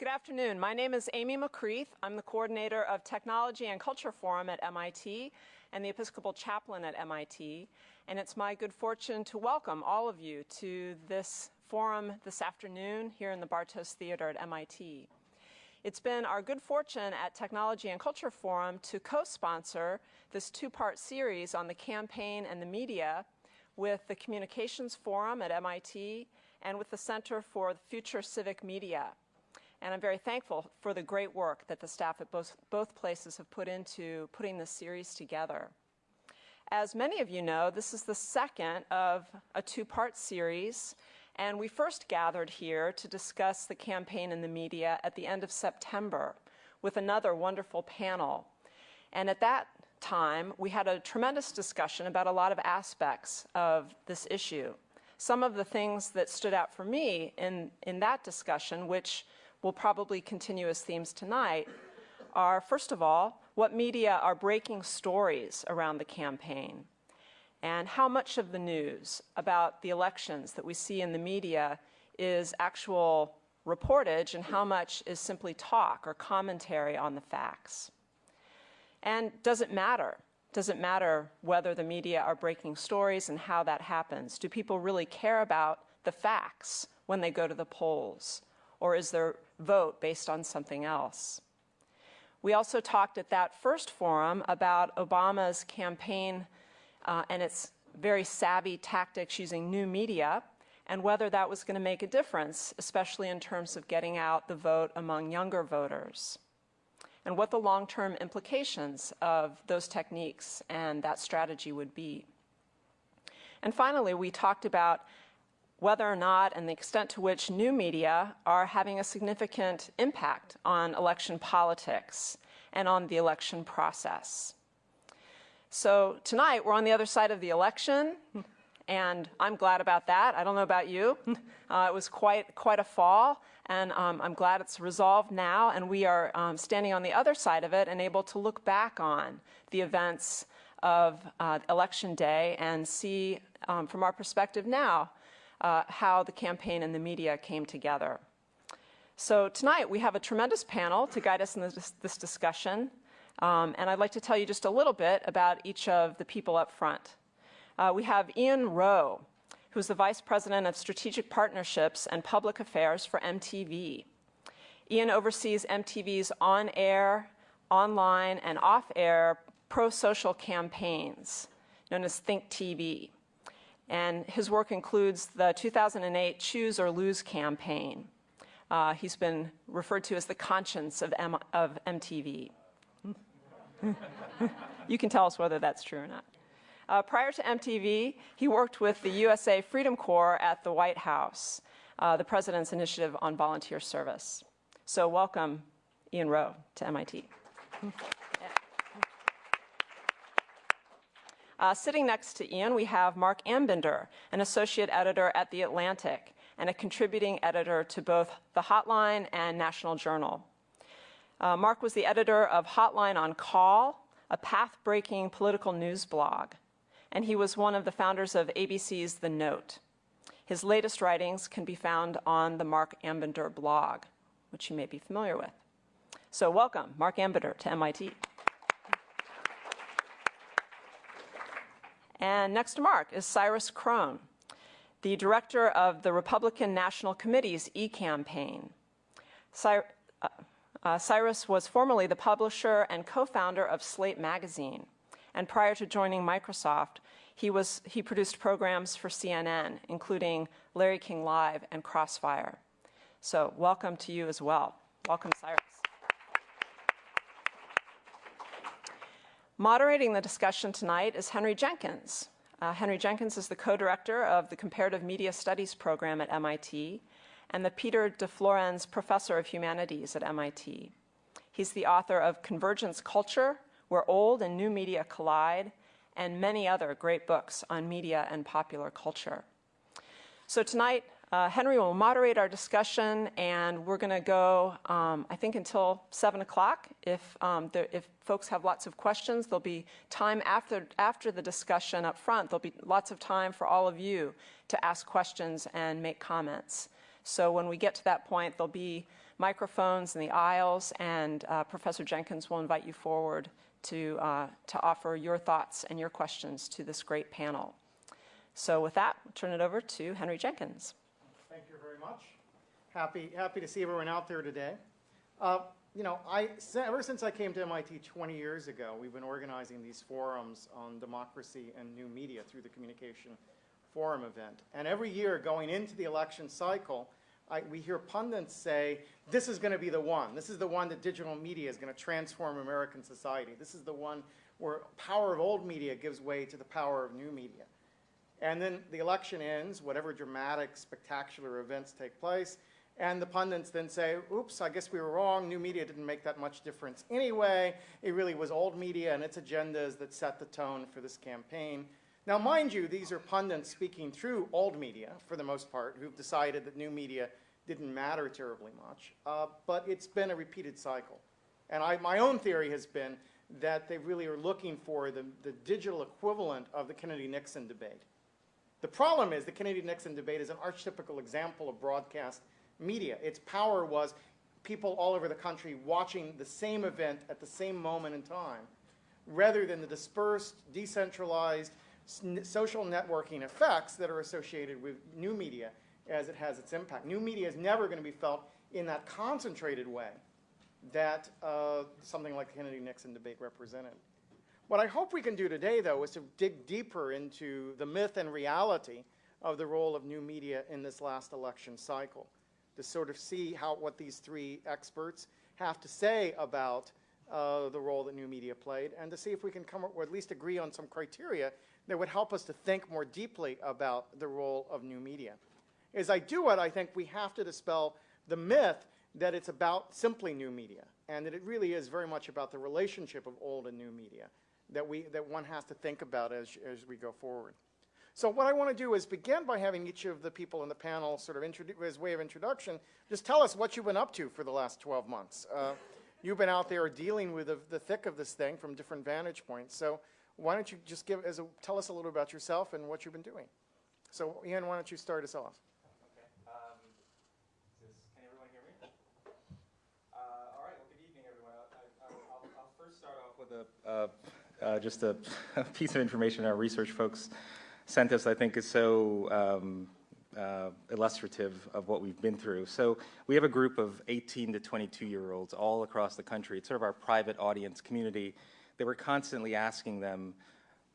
Good afternoon. My name is Amy McCreath. I'm the coordinator of Technology and Culture Forum at MIT and the Episcopal Chaplain at MIT. And it's my good fortune to welcome all of you to this forum this afternoon here in the Bartos Theater at MIT. It's been our good fortune at Technology and Culture Forum to co-sponsor this two-part series on the campaign and the media with the Communications Forum at MIT and with the Center for Future Civic Media and I'm very thankful for the great work that the staff at both, both places have put into putting this series together. As many of you know, this is the second of a two-part series, and we first gathered here to discuss the campaign in the media at the end of September with another wonderful panel. And at that time, we had a tremendous discussion about a lot of aspects of this issue. Some of the things that stood out for me in, in that discussion, which will probably continue as themes tonight are, first of all, what media are breaking stories around the campaign and how much of the news about the elections that we see in the media is actual reportage and how much is simply talk or commentary on the facts. And does it matter? Does it matter whether the media are breaking stories and how that happens? Do people really care about the facts when they go to the polls? Or is their vote based on something else? We also talked at that first forum about Obama's campaign uh, and its very savvy tactics using new media and whether that was going to make a difference, especially in terms of getting out the vote among younger voters, and what the long-term implications of those techniques and that strategy would be. And finally, we talked about whether or not and the extent to which new media are having a significant impact on election politics and on the election process. So tonight we're on the other side of the election and I'm glad about that. I don't know about you. Uh, it was quite, quite a fall and um, I'm glad it's resolved now and we are um, standing on the other side of it and able to look back on the events of uh, election day and see um, from our perspective now uh, how the campaign and the media came together. So tonight we have a tremendous panel to guide us in this, this discussion. Um, and I'd like to tell you just a little bit about each of the people up front. Uh, we have Ian Rowe, who's the Vice President of Strategic Partnerships and Public Affairs for MTV. Ian oversees MTV's on-air, online, and off-air pro-social campaigns, known as Think TV and his work includes the 2008 Choose or Lose campaign. Uh, he's been referred to as the conscience of, M of MTV. you can tell us whether that's true or not. Uh, prior to MTV, he worked with the USA Freedom Corps at the White House, uh, the President's Initiative on Volunteer Service. So welcome, Ian Rowe, to MIT. Uh, sitting next to Ian, we have Marc Ambinder, an associate editor at The Atlantic and a contributing editor to both The Hotline and National Journal. Uh, Marc was the editor of Hotline on Call, a path-breaking political news blog, and he was one of the founders of ABC's The Note. His latest writings can be found on the Marc Ambinder blog, which you may be familiar with. So welcome, Marc Ambinder, to MIT. And next to Marc is Cyrus Krohn, the director of the Republican National Committee's e-campaign. Cy uh, uh, Cyrus was formerly the publisher and co-founder of Slate magazine. And prior to joining Microsoft, he, was, he produced programs for CNN, including Larry King Live and Crossfire. So welcome to you as well. Welcome, Cyrus. Moderating the discussion tonight is Henry Jenkins. Uh, Henry Jenkins is the co-director of the Comparative Media Studies program at MIT and the Peter de Florez Professor of Humanities at MIT. He's the author of Convergence Culture, Where Old and New Media Collide, and many other great books on media and popular culture. So tonight, uh, Henry will moderate our discussion, and we're going to go, um, I think, until 7 o'clock. If, um, if folks have lots of questions, there'll be time after, after the discussion up front. There'll be lots of time for all of you to ask questions and make comments. So when we get to that point, there'll be microphones in the aisles, and uh, Professor Jenkins will invite you forward to, uh, to offer your thoughts and your questions to this great panel. So with that, I'll turn it over to Henry Jenkins. Much. Happy, happy to see everyone out there today. Uh, you know, I, ever since I came to MIT 20 years ago, we've been organizing these forums on democracy and new media through the Communication Forum event. And every year going into the election cycle, I, we hear pundits say, this is going to be the one. This is the one that digital media is going to transform American society. This is the one where power of old media gives way to the power of new media. And then the election ends, whatever dramatic, spectacular events take place, and the pundits then say, oops, I guess we were wrong. New media didn't make that much difference anyway. It really was old media and its agendas that set the tone for this campaign. Now, mind you, these are pundits speaking through old media, for the most part, who've decided that new media didn't matter terribly much. Uh, but it's been a repeated cycle. And I, my own theory has been that they really are looking for the, the digital equivalent of the Kennedy-Nixon debate. The problem is the Kennedy-Nixon debate is an archetypical example of broadcast media. Its power was people all over the country watching the same event at the same moment in time, rather than the dispersed, decentralized, social networking effects that are associated with new media as it has its impact. New media is never going to be felt in that concentrated way that uh, something like the Kennedy-Nixon debate represented. What I hope we can do today, though, is to dig deeper into the myth and reality of the role of new media in this last election cycle, to sort of see how what these three experts have to say about uh, the role that new media played, and to see if we can come up or at least agree on some criteria that would help us to think more deeply about the role of new media. As I do it, I think we have to dispel the myth that it's about simply new media, and that it really is very much about the relationship of old and new media that, we, that one has to think about as, as we go forward. So what I want to do is begin by having each of the people in the panel sort of as way of introduction, just tell us what you've been up to for the last 12 months. Uh, you've been out there dealing with the, the thick of this thing from different vantage points. So why don't you just give, as a, tell us a little about yourself and what you've been doing. So Ian, why don't you start us off? Okay. Can everyone hear me? All right. Good evening, everyone. I, will first start off with a, uh, just a, a, piece of information our research folks sent us. I think is so um, uh, illustrative of what we've been through. So we have a group of 18 to 22 year olds all across the country. It's sort of our private audience community they were constantly asking them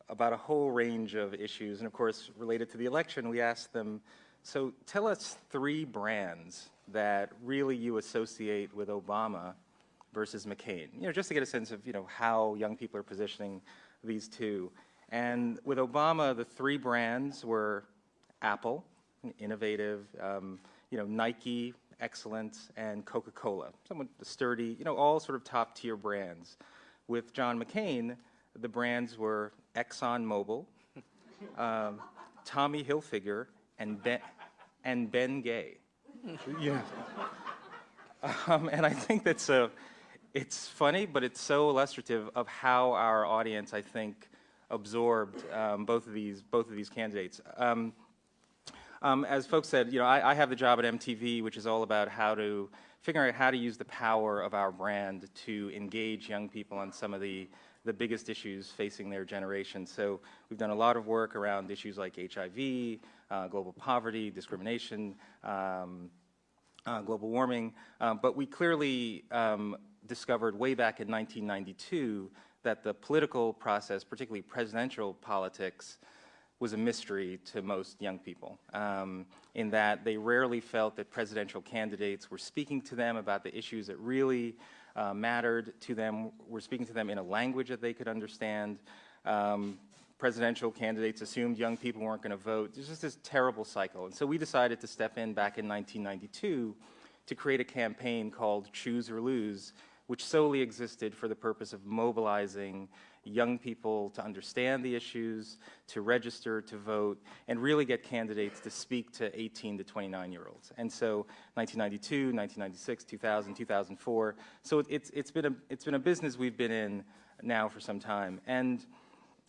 about a whole range of issues. And of course, related to the election, we asked them, so tell us three brands that really you associate with Obama versus McCain, you know, just to get a sense of, you know, how young people are positioning these two. And with Obama, the three brands were Apple, innovative, um, you know, Nike, excellent, and Coca-Cola, somewhat sturdy, you know, all sort of top tier brands. With John McCain, the brands were ExxonMobil, um, Tommy Hilfiger, and Ben, and Ben Gay. yeah. Um, and I think that's a, it's funny, but it's so illustrative of how our audience, I think, absorbed um, both of these both of these candidates. Um, um, as folks said, you know, I, I, have the job at MTV, which is all about how to figure out how to use the power of our brand to engage young people on some of the, the biggest issues facing their generation. So we've done a lot of work around issues like HIV, uh, global poverty, discrimination, um, uh, global warming, uh, but we clearly um, discovered way back in 1992 that the political process, particularly presidential politics, was a mystery to most young people um, in that they rarely felt that presidential candidates were speaking to them about the issues that really uh, mattered to them, were speaking to them in a language that they could understand. Um, presidential candidates assumed young people weren't going to vote. There's just this terrible cycle. And so we decided to step in back in 1992 to create a campaign called Choose or Lose, which solely existed for the purpose of mobilizing young people to understand the issues, to register, to vote, and really get candidates to speak to 18 to 29 year olds. And so 1992, 1996, 2000, 2004. So it's, it's, been a, it's been a business we've been in now for some time. And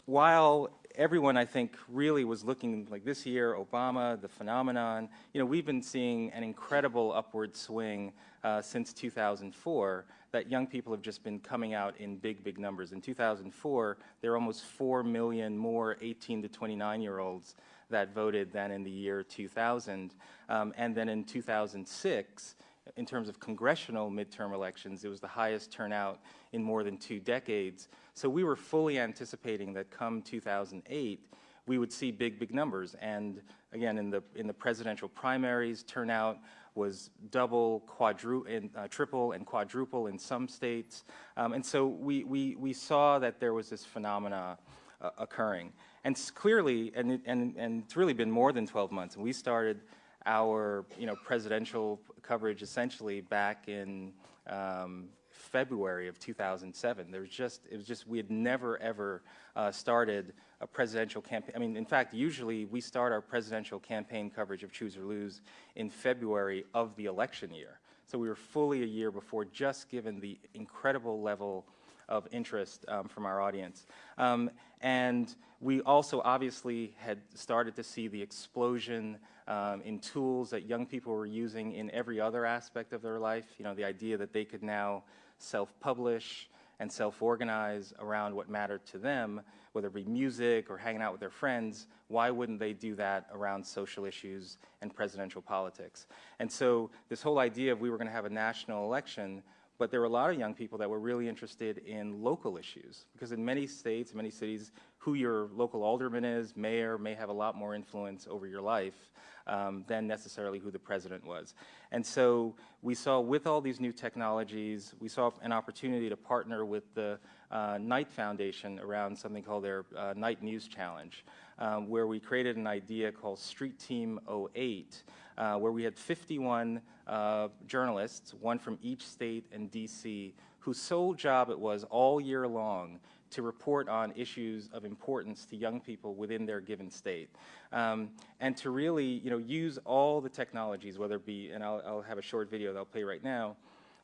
while everyone, I think, really was looking like this year, Obama, the phenomenon. You know, we've been seeing an incredible upward swing uh, since 2004 that young people have just been coming out in big, big numbers. In 2004, there were almost 4 million more 18 to 29 year olds that voted than in the year 2000. Um, and then in 2006, in terms of congressional midterm elections, it was the highest turnout in more than two decades. So we were fully anticipating that come 2008, we would see big, big numbers. And again, in the, in the presidential primaries, turnout was double, quadruple, uh, triple, and quadruple in some states. Um, and so we, we, we saw that there was this phenomena uh, occurring. And clearly, and, it, and, and it's really been more than 12 months. And we started our you know, presidential coverage essentially back in um, February of 2007. There was just, it was just, we had never ever uh, started a presidential campaign. I mean, in fact, usually we start our presidential campaign coverage of Choose or Lose in February of the election year. So we were fully a year before, just given the incredible level of interest um, from our audience. Um, and we also obviously had started to see the explosion um, in tools that young people were using in every other aspect of their life. You know, the idea that they could now self-publish and self-organize around what mattered to them, whether it be music or hanging out with their friends, why wouldn't they do that around social issues and presidential politics? And so this whole idea of we were going to have a national election but there were a lot of young people that were really interested in local issues because in many states, many cities, who your local alderman is, mayor, may have a lot more influence over your life um, than necessarily who the president was. And so we saw with all these new technologies, we saw an opportunity to partner with the uh, Knight Foundation around something called their uh, Knight News Challenge, um, where we created an idea called Street Team 08, uh, where we had 51 uh, journalists, one from each state and DC, whose sole job it was all year long to report on issues of importance to young people within their given state. Um, and to really, you know, use all the technologies, whether it be, and I'll, I'll have a short video that I'll play right now,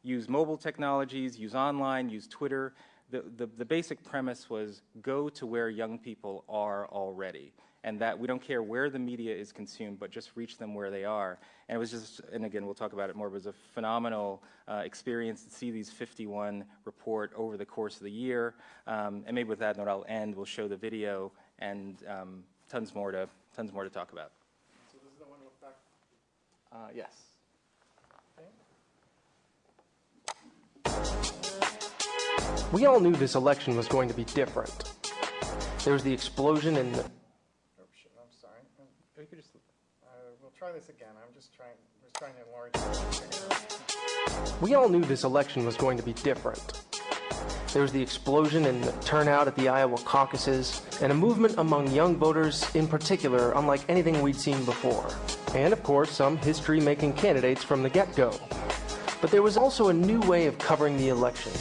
use mobile technologies, use online, use Twitter. The, the, the basic premise was go to where young people are already and that we don't care where the media is consumed, but just reach them where they are. And it was just, and again, we'll talk about it more, it was a phenomenal uh, experience to see these 51 report over the course of the year. Um, and maybe with that note, I'll end. We'll show the video and um, tons more to tons more to talk about. So this is the one with back. Uh, yes. We all knew this election was going to be different. There was the explosion in the you could just, uh, we'll try this again. I'm just trying, just trying to enlarge We all knew this election was going to be different. There was the explosion in the turnout at the Iowa caucuses, and a movement among young voters in particular unlike anything we'd seen before. And of course, some history-making candidates from the get-go. But there was also a new way of covering the election.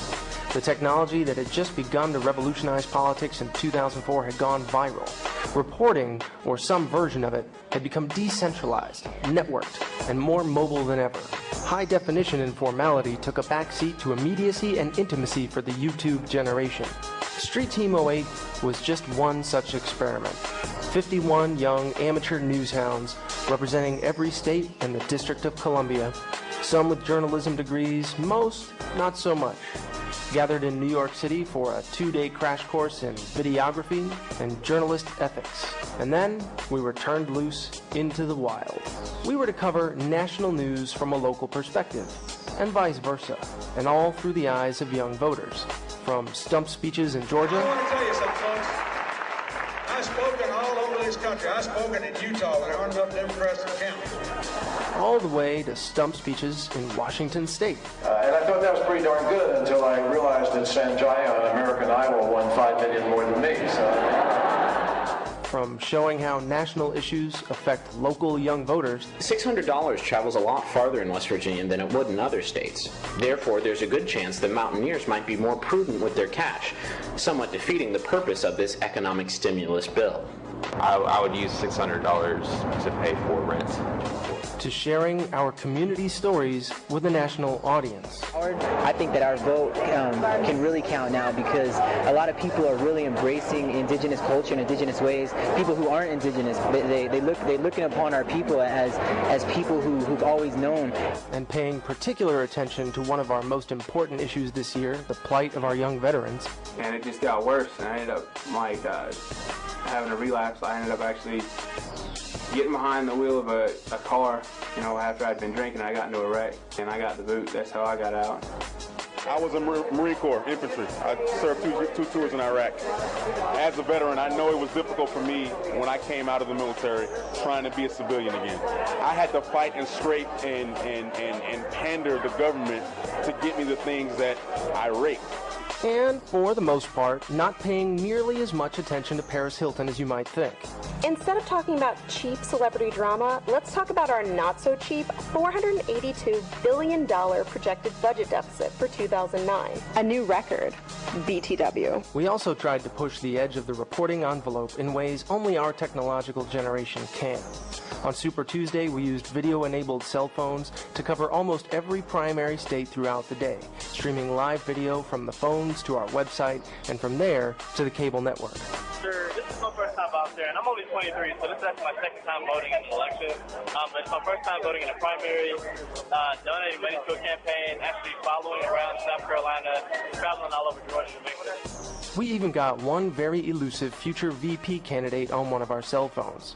The technology that had just begun to revolutionize politics in 2004 had gone viral. Reporting, or some version of it, had become decentralized, networked, and more mobile than ever. High definition and formality took a backseat to immediacy and intimacy for the YouTube generation. Street Team 08 was just one such experiment. 51 young amateur newshounds representing every state and the District of Columbia, some with journalism degrees, most not so much gathered in New York City for a two-day crash course in videography and journalist ethics. And then we were turned loose into the wild. We were to cover national news from a local perspective, and vice versa, and all through the eyes of young voters. From stump speeches in Georgia. I've spoken all over this country. I've spoken in Utah when there aren't enough Democrats to count. All the way to stump speeches in Washington State. Uh, and I thought that was pretty darn good until I realized that Sanjaya, an American Idol, won five million more than me. So. From showing how national issues affect local young voters. $600 travels a lot farther in West Virginia than it would in other states. Therefore, there's a good chance that mountaineers might be more prudent with their cash, somewhat defeating the purpose of this economic stimulus bill. I, I would use $600 to pay for rent. To sharing our community stories with a national audience. I think that our vote um, can really count now because a lot of people are really embracing indigenous culture and indigenous ways. People who aren't indigenous, they, they, they look they're looking upon our people as as people who, who've always known. and paying particular attention to one of our most important issues this year, the plight of our young veterans. and it just got worse. And I ended up like uh, having a relapse. I ended up actually getting behind the wheel of a, a car. You know, after I'd been drinking, I got into a wreck, and I got the boot. That's how I got out. I was Mar- Marine Corps infantry. I served two, two tours in Iraq. As a veteran, I know it was difficult for me when I came out of the military trying to be a civilian again. I had to fight and scrape and, and, and, and pander the government to get me the things that I rate. And for the most part, not paying nearly as much attention to Paris Hilton as you might think. Instead of talking about cheap celebrity drama, let's talk about our not so cheap $482 billion projected budget deficit for 2009. A new record. BTW. We also tried to push the edge of the reporting envelope in ways only our technological generation can. On Super Tuesday, we used video enabled cell phones to cover almost every primary state throughout the day, streaming live video from the phones to our website, and from there to the cable network. Sure, this is my first time out there, and I'm only 23, so this is actually my second time voting in an election. Um, it's my first time voting in a primary, uh, donating money to a campaign, actually following around South Carolina, traveling all over Georgia to make this. We even got one very elusive future VP candidate on one of our cell phones.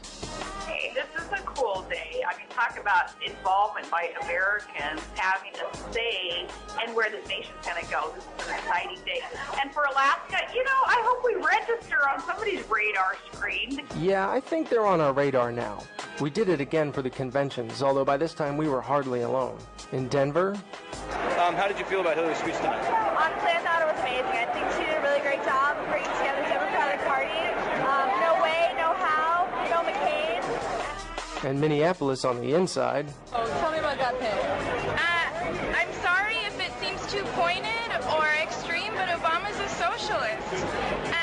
Hey, this is a cool day. I mean, talk about involvement by Americans having a say in where this nation's going to go. This is an exciting day. And for Alaska, you know, I hope we register on somebody's radar screen. Yeah, I think they're on our radar now. We did it again for the conventions, although by this time we were hardly alone. In Denver, Um, how did you feel about Hillary's speech tonight? Honestly, I thought it was amazing. I think she did a really great job of bringing together the Democratic Party. Um, no way, no how, no McCain. And Minneapolis on the inside, Oh, tell me about that thing. Uh, I'm sorry if it seems too pointed or extreme, but Obama's a socialist.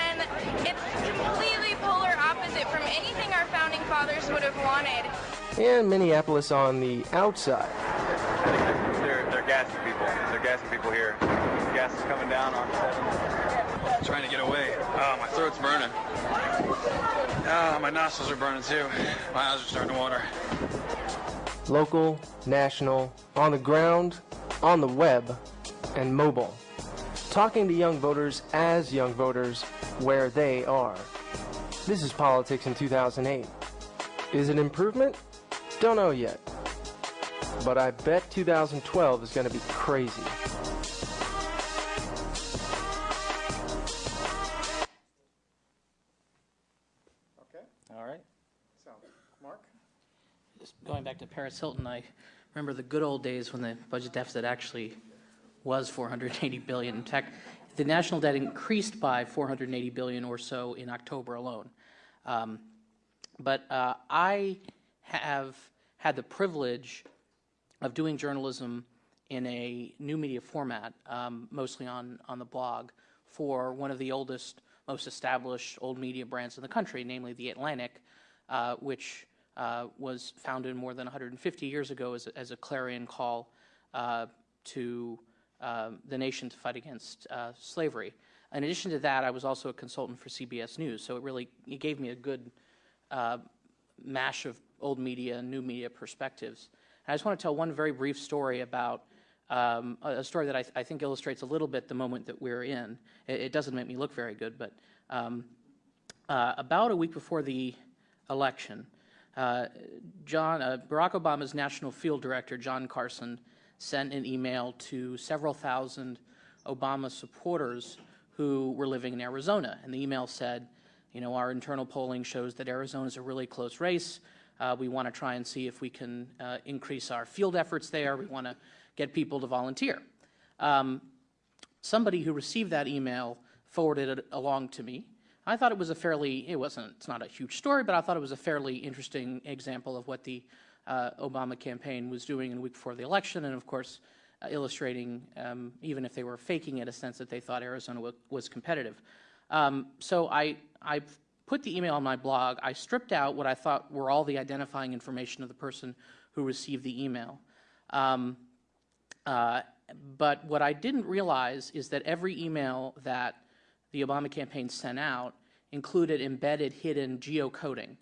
And it's completely polar opposite from anything our founding fathers would have wanted. and Minneapolis on the outside. They're, they're gassing people. They're gassing people here. Gas is coming down on 7. Trying to get away. Oh, my throat's burning. Ah, my nostrils are burning too. My eyes are starting to water. Local, national, on the ground, on the web, and mobile. Talking to young voters as young voters where they are. This is politics in 2008. Is it improvement? Don't know yet. But I bet 2012 is going to be crazy. Going back to Paris Hilton, I remember the good old days when the budget deficit actually was 480 billion. In fact, the national debt increased by 480 billion or so in October alone. Um, but uh, I have had the privilege of doing journalism in a new media format, um, mostly on, on the blog, for one of the oldest, most established old media brands in the country, namely The Atlantic, uh, which uh, was founded more than 150 years ago as a, as a clarion call uh, to uh, the nation to fight against uh, slavery. In addition to that, I was also a consultant for CBS News, so it really it gave me a good uh, mash of old media and new media perspectives. And I just want to tell one very brief story about um, a a story that I, th- I think illustrates a little bit the moment that we're in. It, it doesn't make me look very good, but um, uh, about a week before the election, uh, John uh, Barack Obama's national field director, Jon Carson, sent an email to several thousand Obama supporters who were living in Arizona. And the email said, you know, our internal polling shows that Arizona is a really close race. Uh, we want to try and see if we can uh, increase our field efforts there. We want to get people to volunteer. Um, somebody who received that email forwarded it along to me. I thought it was a fairly, it wasn't, it's not a huge story, but I thought it was a fairly interesting example of what the uh, Obama campaign was doing in the week before the election, and of course, uh, illustrating, um, even if they were faking it, a sense that they thought Arizona wa- was competitive. Um, so I, I put the email on my blog, I stripped out what I thought were all the identifying information of the person who received the email. Um, uh, but what I didn't realize is that every email that the Obama campaign sent out included embedded hidden geocoding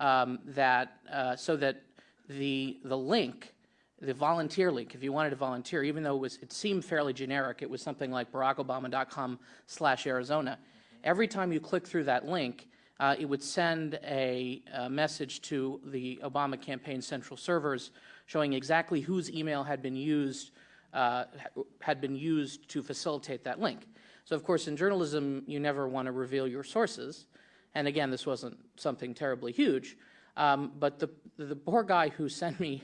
um, that uh, so that the the link the volunteer link if you wanted to volunteer even though it was it seemed fairly generic it was something like barackobama.com slash arizona every time you click through that link uh, it would send a, a, message to the obama campaign central servers showing exactly whose email had been used uh, had been used to facilitate that link so of course in journalism you never want to reveal your sources and again this wasn't something terribly huge um, but the the poor guy who sent me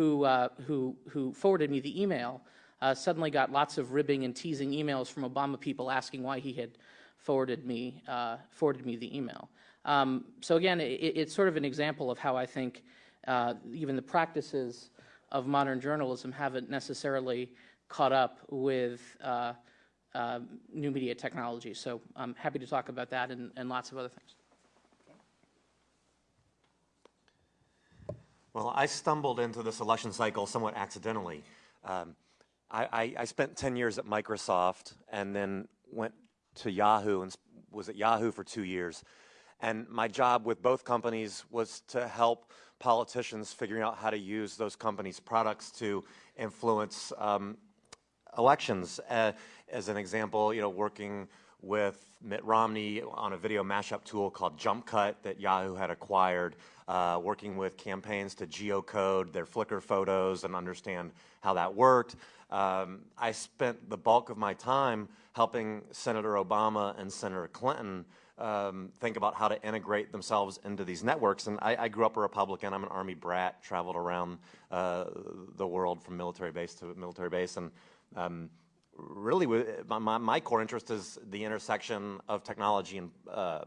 who, uh, who, who forwarded me the email uh, suddenly got lots of ribbing and teasing emails from Obama people asking why he had forwarded me, uh, forwarded me the email. Um, so again, it, it's sort of an example of how I think uh, even the practices of modern journalism haven't necessarily caught up with uh, new media technology. So I'm happy to talk about that and, and lots of other things. Well, I stumbled into this election cycle somewhat accidentally. Um, I, I, I, spent 10 years at Microsoft and then went to Yahoo and was at Yahoo for two years. And my job with both companies was to help politicians figuring out how to use those companies' products to influence um, elections. Uh, as an example, you know, working with Mitt Romney on a video mashup tool called JumpCut that Yahoo had acquired, uh, working with campaigns to geocode their Flickr photos and understand how that worked. Um, I spent the bulk of my time helping Senator Obama and Senator Clinton um, think about how to integrate themselves into these networks. And I, I, grew up a Republican. I'm an Army brat, traveled around uh, the world from military base to military base. And um, really, my, my, core interest is the intersection of technology and uh,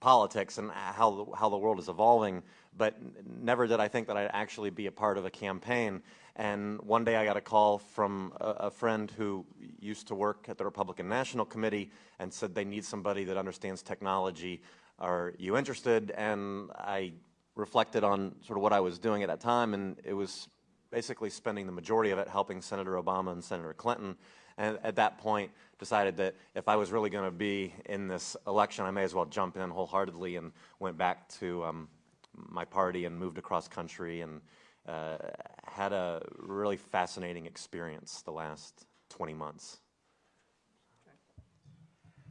politics and how the, how the world is evolving, but never did I think that I'd actually be a part of a campaign. And one day I got a call from a, a, friend who used to work at the Republican National Committee and said they need somebody that understands technology. Are you interested? And I reflected on sort of what I was doing at that time, and it was basically spending the majority of it helping Senator Obama and Senator Clinton and at that point decided that if I was really going to be in this election, I may as well jump in wholeheartedly and went back to um, my party and moved across country and uh, had a really fascinating experience the last 20 months.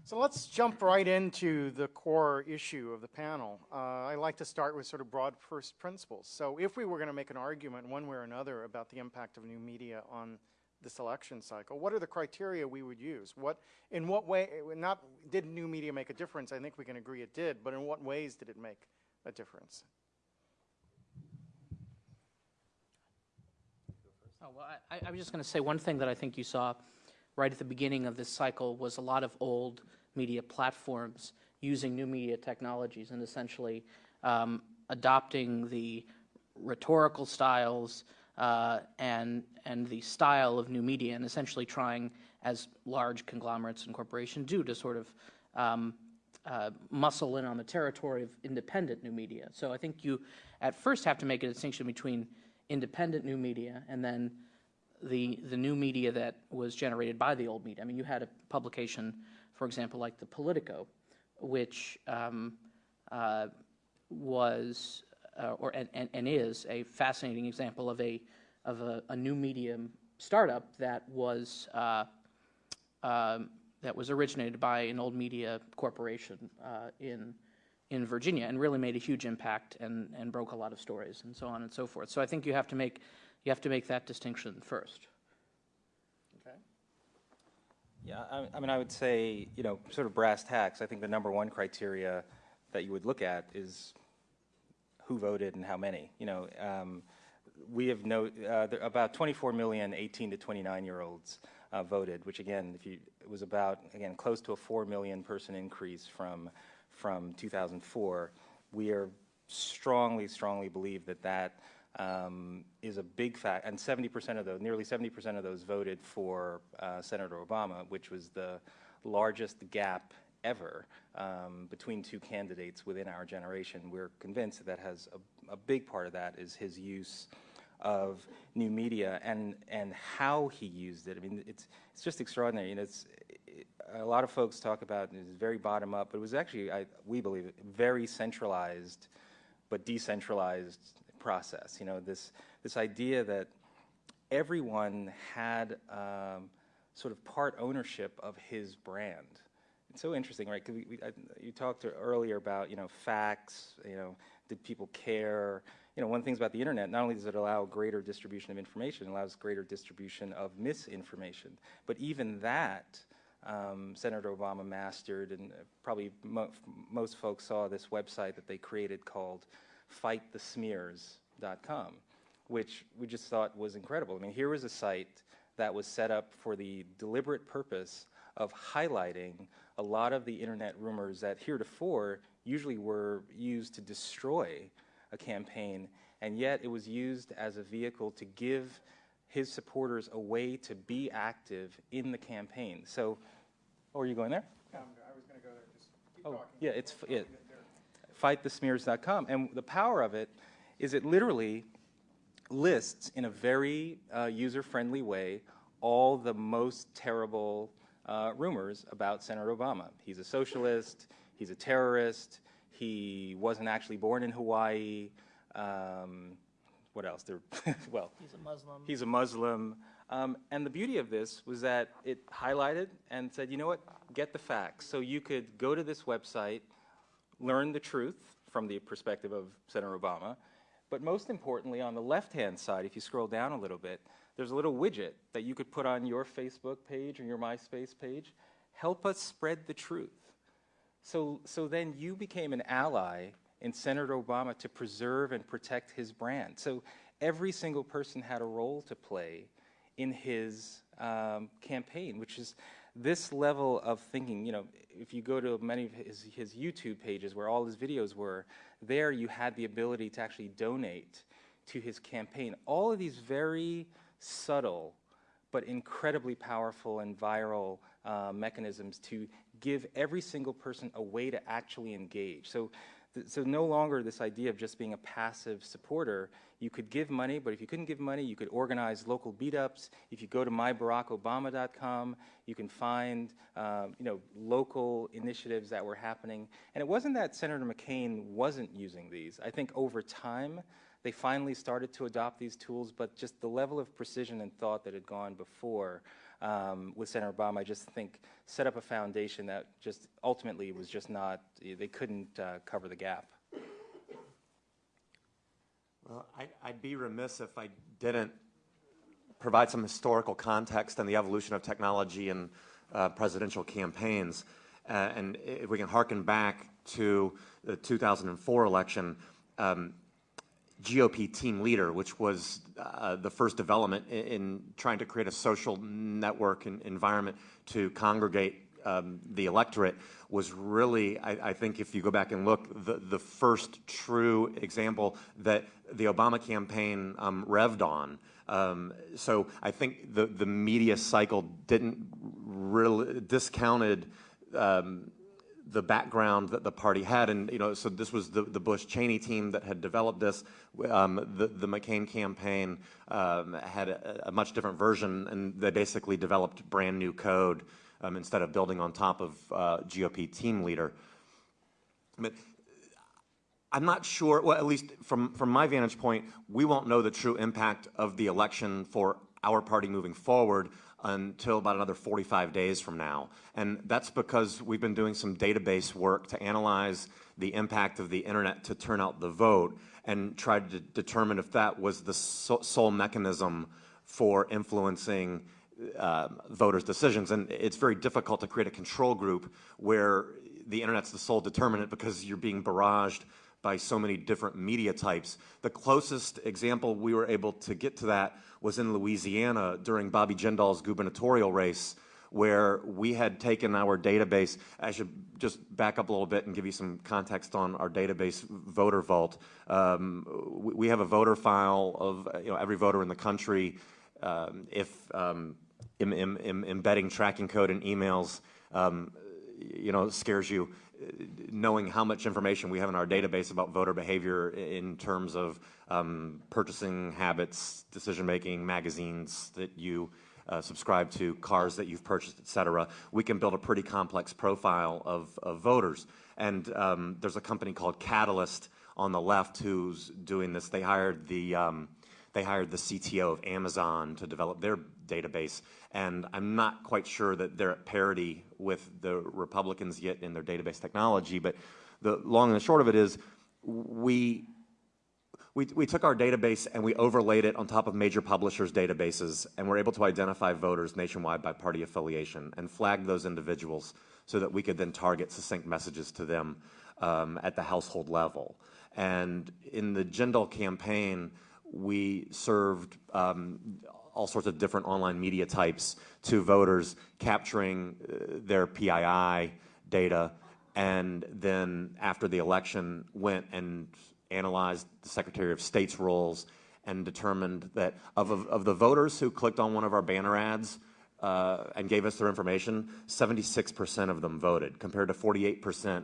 So let's jump right into the core issue of the panel. Uh, I like to start with sort of broad first principles. So if we were going to make an argument one way or another about the impact of new media on this election cycle? What are the criteria we would use? What, in what way, not did new media make a difference? I think we can agree it did, but in what ways did it make a difference? Oh, well, I, I was just going to say one thing that I think you saw right at the beginning of this cycle was a lot of old media platforms using new media technologies and essentially um, adopting the rhetorical styles, uh, and, and the style of new media, and essentially trying, as large conglomerates and corporations do, to sort of um, uh, muscle in on the territory of independent new media. So I think you at first have to make a distinction between independent new media and then the, the new media that was generated by the old media. I mean, you had a publication, for example, like the Politico, which um, uh, was uh, or and, and, and, is a fascinating example of a of a, a new medium startup that was uh, um, that was originated by an old media corporation uh, in in Virginia and really made a huge impact and and broke a lot of stories and so on and so forth. So I think you have to make you have to make that distinction first. Okay. Yeah, I, I mean, I would say, you know, sort of brass tacks. I think the number one criteria that you would look at is who voted and how many. You know, um, we have no, uh, about 24 million 18 to 29 year olds uh, voted, which again, if you, it was about, again, close to a 4 million person increase from, from 2004. We are strongly, strongly believe that that um, is a big fact, and 70% of those, nearly 70% of those voted for uh, Senator Obama, which was the largest gap ever um, between two candidates within our generation. We're convinced that, has a, a big part of that is his use of new media and and how he used it. I mean, it's it's just extraordinary. You know, it's it, a lot of folks talk about it is very bottom up, but it was actually, I, we believe, very centralized, but decentralized process. You know, this this idea that everyone had um, sort of part ownership of his brand. It's so interesting, right? Because you talked earlier about you know facts. You know, did people care? you know, one of the things about the internet, not only does it allow greater distribution of information, it allows greater distribution of misinformation. But even that, um, Senator Obama mastered, and probably mo most folks saw this website that they created called fightthesmears.com, which we just thought was incredible. I mean, here was a site that was set up for the deliberate purpose of highlighting a lot of the internet rumors that heretofore usually were used to destroy a campaign, and yet it was used as a vehicle to give his supporters a way to be active in the campaign. So, oh, are you going there? I was going to go there. Just keep oh, talking. yeah, it's it. FightTheSmears.com, and the power of it is it literally lists in a very uh, user-friendly way all the most terrible uh, rumors about Senator Obama. He's a socialist. He's a terrorist. He wasn't actually born in Hawaii. Um, what else? There, well, he's a Muslim. He's a Muslim. Um, and the beauty of this was that it highlighted and said, you know what, get the facts. So you could go to this website, learn the truth from the perspective of Senator Obama. But most importantly, on the left hand side, if you scroll down a little bit, there's a little widget that you could put on your Facebook page or your MySpace page. Help us spread the truth. So, so then you became an ally in Senator Obama to preserve and protect his brand. So every single person had a role to play in his um, campaign, which is this level of thinking. You know, if you go to many of his, his YouTube pages where all his videos were, there you had the ability to actually donate to his campaign. All of these very subtle but incredibly powerful and viral uh, mechanisms to give every single person a way to actually engage. So, so no longer this idea of just being a passive supporter. You could give money, but if you couldn't give money, you could organize local beat-ups. If you go to myBarackObama.com, you can find um, you know local initiatives that were happening. And it wasn't that Senator McCain wasn't using these. I think over time they finally started to adopt these tools, but just the level of precision and thought that had gone before um, with Senator Obama, I just think set up a foundation that just ultimately was just not, they couldn't uh, cover the gap. Well, I, I'd be remiss if I didn't provide some historical context on the evolution of technology and uh, presidential campaigns. Uh, and if we can harken back to the 2004 election, um, GOP team leader, which was uh, the first development in, in, trying to create a social network and environment to congregate um, the electorate, was really, I, I, think, if you go back and look, the, the first true example that the Obama campaign um, revved on. Um, so I think the, the media cycle didn't really discounted um, the background that the party had. And, you know, so this was the, the Bush Cheney team that had developed this. Um, the, the McCain campaign um, had a, a, much different version, and they basically developed brand new code um, instead of building on top of uh, GOP team leader. But I'm not sure, well, at least from, from my vantage point, we won't know the true impact of the election for our party moving forward until about another 45 days from now. And that's because we've been doing some database work to analyze the impact of the internet to turn out the vote and try to determine if that was the sole mechanism for influencing uh, voters' decisions. And it's very difficult to create a control group where the internet's the sole determinant because you're being barraged by so many different media types. The closest example we were able to get to that was in Louisiana during Bobby Jindal's gubernatorial race, where we had taken our database. I should just back up a little bit and give you some context on our database, Voter Vault. Um, we have a voter file of you know every voter in the country. Um, if um, embedding tracking code in emails, um, you know, scares you, knowing how much information we have in our database about voter behavior in terms of um, purchasing habits, decision making, magazines that you uh, subscribe to, cars that you've purchased, et cetera, we can build a pretty complex profile of, of voters. And um, there's a company called Catalist on the left who's doing this. They hired the um, they hired the CTO of Amazon to develop their database, and I'm not quite sure that they're at parity with the Republicans yet in their database technology. But the long and the short of it is, we we, we took our database and we overlaid it on top of major publishers' databases, and we're able to identify voters nationwide by party affiliation and flag those individuals so that we could then target succinct messages to them um, at the household level. And in the Jindal campaign, we served um, all sorts of different online media types to voters, capturing uh, their PII data, and then after the election went and analyzed the Secretary of State's rolls and determined that of, of, of the voters who clicked on one of our banner ads, uh, and gave us their information, 76% of them voted, compared to 48%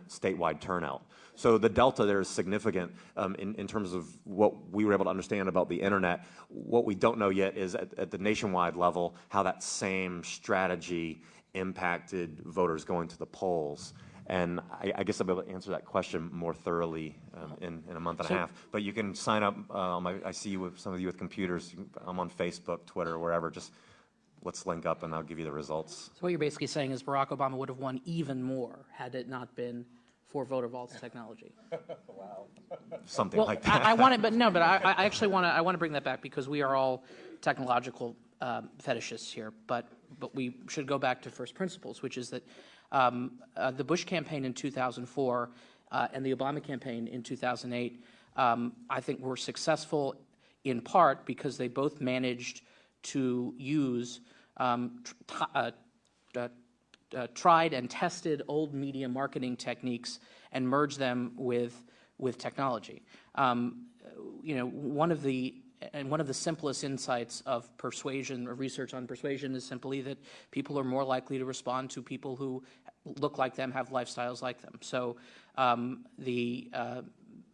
statewide turnout. So the delta there is significant um, in, in, terms of what we were able to understand about the internet. What we don't know yet is at, at the nationwide level how that same strategy impacted voters going to the polls. And I, I, guess I'll be able to answer that question more thoroughly um, in, in, a month and so, a half. But you can sign up. Uh, my, I see you with some of you with computers. I'm on Facebook, Twitter, wherever. Just let's link up and I'll give you the results. So what you're basically saying is Barack Obama would have won even more had it not been for Voter Vault's technology. wow. Something well, like that. I, I want to, but no, but I, I actually want to, I want to bring that back because we are all technological um, fetishists here, but, but we should go back to first principles, which is that um, uh, the Bush campaign in 2004 uh, and the Obama campaign in 2008, um, I think were successful in part because they both managed to use um, uh, uh, tried and tested old media marketing techniques and merge them with with technology. Um, you know, one of the and one of the simplest insights of persuasion or research on persuasion is simply that people are more likely to respond to people who look like them, have lifestyles like them. So um, the uh,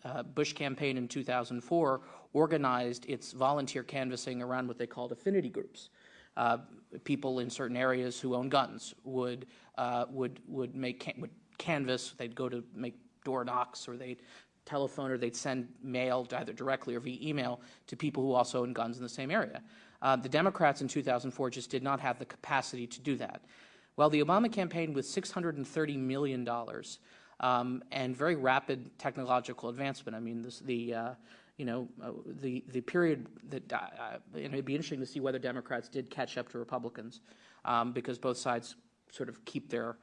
uh, Bush campaign in 2004 organized its volunteer canvassing around what they called affinity groups. Uh, people in certain areas who own guns would uh, would would make can would canvass. They'd go to make door knocks, or they'd telephone, or they'd send mail either directly or via email to people who also own guns in the same area. Uh, the Democrats in 2004 just did not have the capacity to do that. Well, the Obama campaign with 630 million dollars um, and very rapid technological advancement. I mean, this, the uh, you know, uh, the, the period that, uh, uh it'd be interesting to see whether Democrats did catch up to Republicans um, because both sides sort of keep their,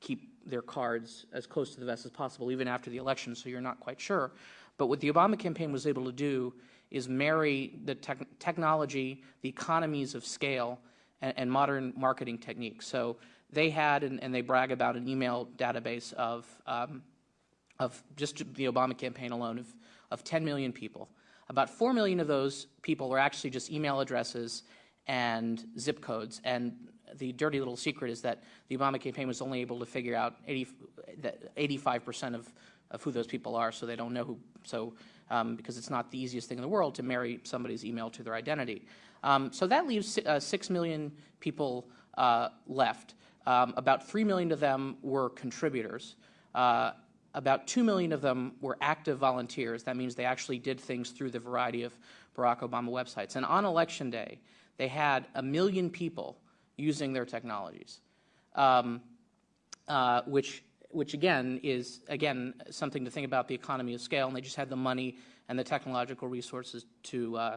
keep their cards as close to the vest as possible, even after the election, so you're not quite sure. But what the Obama campaign was able to do is marry the te technology, the economies of scale, and, and, modern marketing techniques. So they had, and, and, they brag about, an email database of, um, of just the Obama campaign alone of of 10 million people. About 4 million of those people were actually just email addresses and zip codes. And the dirty little secret is that the Obama campaign was only able to figure out 85% of, of who those people are, so they don't know who. So, um, because it's not the easiest thing in the world to marry somebody's email to their identity. Um, so that leaves uh, 6 million people uh, left. Um, about 3 million of them were contributors. Uh, about 2 million of them were active volunteers. That means they actually did things through the variety of Barack Obama websites. And on election day, they had a million people using their technologies, um, uh, which, which again is again something to think about the economy of scale. And they just had the money and the technological resources to uh,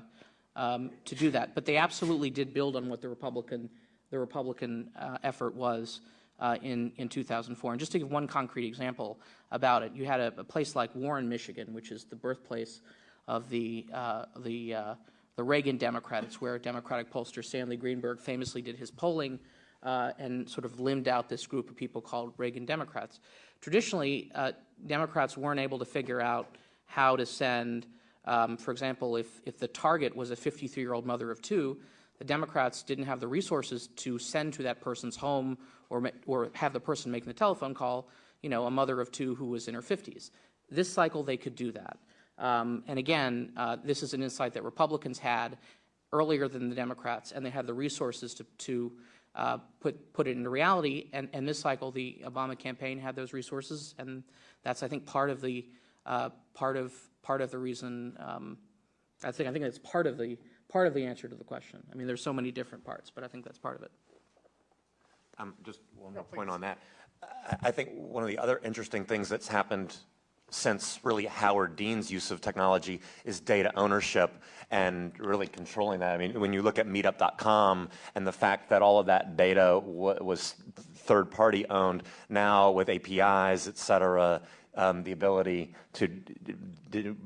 um, to do that. But they absolutely did build on what the Republican the Republican uh, effort was uh, in, in 2004. And just to give one concrete example about it, you had a, a place like Warren, Michigan, which is the birthplace of the, uh, the, uh, the Reagan Democrat. It's where Democratic pollster Stanley Greenberg famously did his polling uh, and sort of limbed out this group of people called Reagan Democrats. Traditionally, uh, Democrats weren't able to figure out how to send, um, for example, if, if the target was a 53-year-old mother of two, the Democrats didn't have the resources to send to that person's home or, or have the person making the telephone call, you know, a mother of two who was in her 50s. This cycle, they could do that. Um, and again, uh, this is an insight that Republicans had earlier than the Democrats, and they had the resources to, to uh, put, put it into reality. And, and this cycle, the Obama campaign had those resources, and that's, I think, part of the, uh, part of, part of the reason, um, I think, I think that's part of the, part of the answer to the question. I mean, there's so many different parts, but I think that's part of it. Um, just one more point on that. I- I think one of the other interesting things that's happened since really Howard Dean's use of technology is data ownership and really controlling that. I mean, when you look at meetup.com and the fact that all of that data was third party owned, now with APIs, et cetera, um, the ability to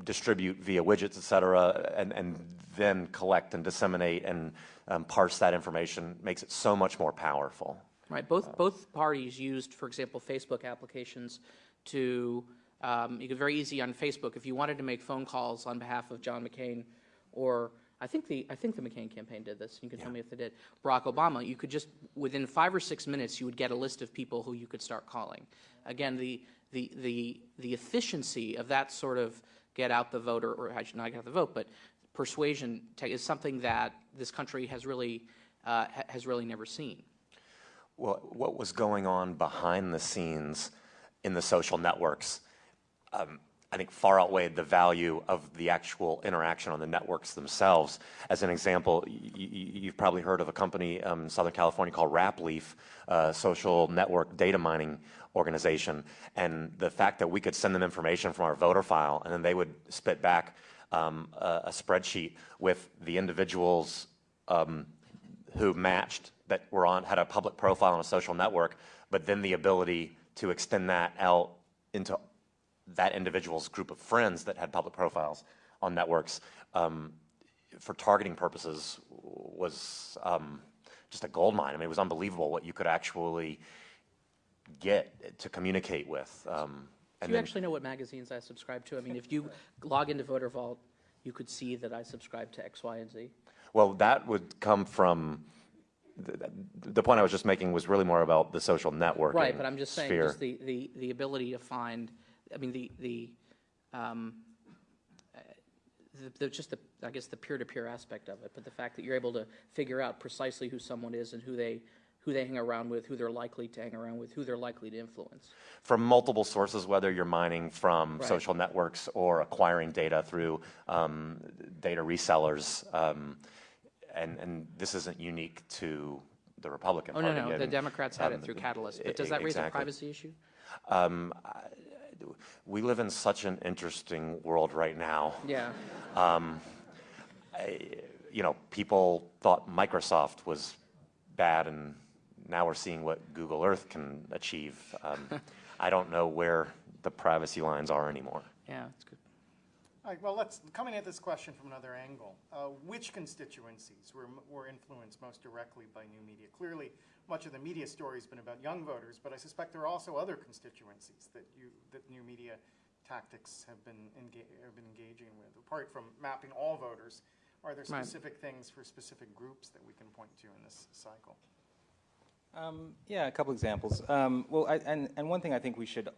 distribute via widgets, et cetera, and, and then collect and disseminate and um, parse that information makes it so much more powerful. Right. Both both parties used, for example, Facebook applications to. Um, you could very easy on Facebook if you wanted to make phone calls on behalf of John McCain, or I think the I think the McCain campaign did this. You can yeah. tell me if they did. Barack Obama. You could just within five or six minutes you would get a list of people who you could start calling. Again, the the the the efficiency of that sort of get out the voter, or, or not get out the vote, but persuasion is something that this country has really uh, has really never seen. Well, what was going on behind the scenes in the social networks, um, I think far outweighed the value of the actual interaction on the networks themselves. As an example, you've probably heard of a company um, in Southern California called Rapleaf, a social network data mining organization. And the fact that we could send them information from our voter file and then they would spit back um, a, a, spreadsheet with the individuals um, who matched that were on had a public profile on a social network, but then the ability to extend that out into that individual's group of friends that had public profiles on networks um, for targeting purposes was um, just a gold mine. I mean, it was unbelievable what you could actually get to communicate with. Um, Do you then, actually know what magazines I subscribe to? I mean, if you log into Voter Vault, you could see that I subscribe to X, Y, and Z. Well, that would come from the, the point I was just making was really more about the social networking. Right, but I'm just saying, just the, the, the ability to find, I mean, the, the, um, the, the, just the, I guess the peer-to-peer aspect of it, but the fact that you're able to figure out precisely who someone is and who they, who they hang around with, who they're likely to hang around with, who they're likely to influence. From multiple sources, whether you're mining from right. social networks or acquiring data through um, data resellers. Um, and, and this isn't unique to the Republican oh, Party. no, no, the Democrats had um, it through Catalist. But does that raise a privacy issue? Um, we live in such an interesting world right now. Yeah. Um, I, you know, people thought Microsoft was bad, and now we're seeing what Google Earth can achieve. Um, I don't know where the privacy lines are anymore. Yeah, that's good. All right, well, let's, coming at this question from another angle, uh, which constituencies were, were influenced most directly by new media? Clearly, much of the media story has been about young voters, but I suspect there are also other constituencies that, you, that new media tactics have been, enga have been engaging with. Apart from mapping all voters, are there specific right. things for specific groups that we can point to in this cycle? Um, yeah, a couple examples. Um, well, I, and, and one thing I think we should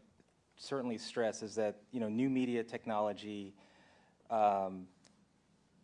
certainly stress is that you know new media technology um,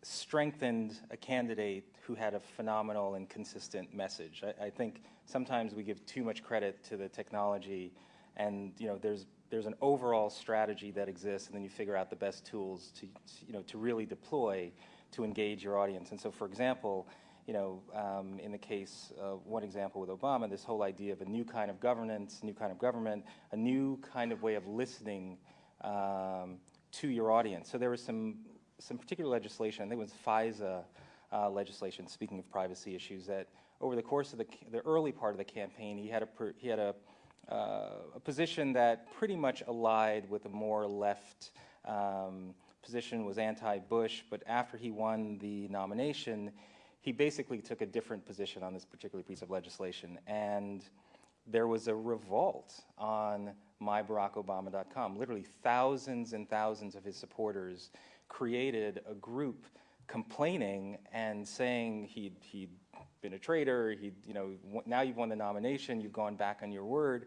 strengthened a candidate who had a phenomenal and consistent message. I, I, think sometimes we give too much credit to the technology, and you know, there's there's an overall strategy that exists, and then you figure out the best tools to you know to really deploy to engage your audience. And so, for example, you know, um, in the case, uh, one example with Obama, this whole idea of a new kind of governance, new kind of government, a new kind of way of listening. Um, to your audience. So there was some, some particular legislation, I think it was FISA uh, legislation, speaking of privacy issues, that over the course of the, the early part of the campaign, he had a, he had a, uh, a position that pretty much allied with a more left um, position, was anti-Bush, but after he won the nomination, he basically took a different position on this particular piece of legislation. And there was a revolt on myBarackObama.com. Literally thousands and thousands of his supporters created a group complaining and saying he'd, he'd been a traitor, he'd, you know, now you've won the nomination, you've gone back on your word.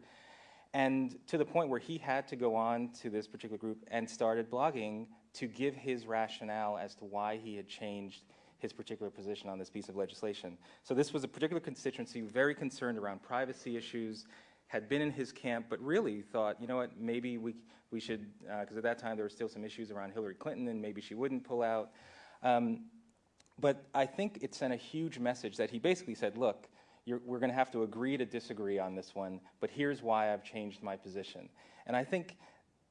And to the point where he had to go on to this particular group and started blogging to give his rationale as to why he had changed his particular position on this piece of legislation. So this was a particular constituency very concerned around privacy issues, had been in his camp, but really thought, you know what, maybe we, we should, because uh, at that time there were still some issues around Hillary Clinton and maybe she wouldn't pull out. Um, but I think it sent a huge message that he basically said, look, we're going to have to agree to disagree on this one, but here's why I've changed my position. And I think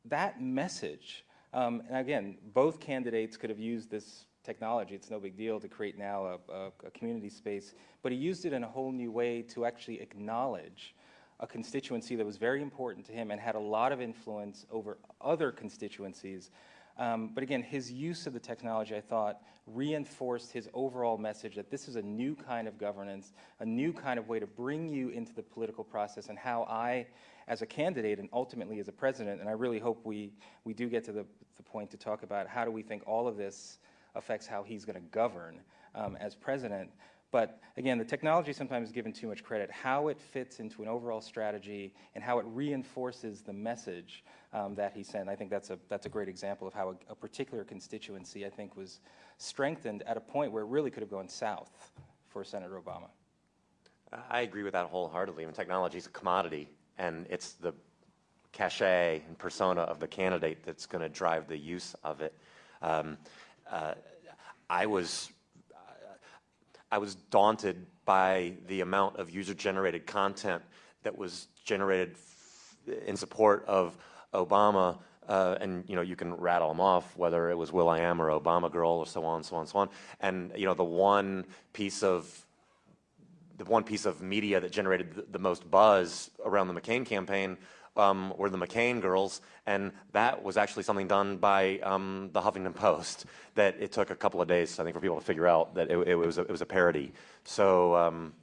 that message, um, and again, both candidates could have used this technology. It's no big deal to create now a, a, a community space, but he used it in a whole new way to actually acknowledge a constituency that was very important to him and had a lot of influence over other constituencies um, but again, his use of the technology, I thought, reinforced his overall message that this is a new kind of governance, a new kind of way to bring you into the political process and how I, as a candidate and ultimately as a president, and I really hope we, we do get to the, the point to talk about how do we think all of this affects how he's going to govern um, as president. But again, the technology sometimes is given too much credit. How it fits into an overall strategy and how it reinforces the message um, that he sent, I think that's a, that's a great example of how a, a, particular constituency, I think, was strengthened at a point where it really could have gone south for Senator Obama. I agree with that wholeheartedly. I mean, technology is a commodity, and it's the cachet and persona of the candidate that's going to drive the use of it. Um, uh, I was I was daunted by the amount of user-generated content that was generated in support of Obama, uh, and you know you can rattle them off, whether it was will.i.am or Obama Girl or so on, so on, so on. And you know the one piece of the one piece of media that generated the, the most buzz around the McCain campaign um, were the McCain girls, and that was actually something done by um, the Huffington Post. That it took a couple of days, I think, for people to figure out that it, it was a, it was a parody. So, um,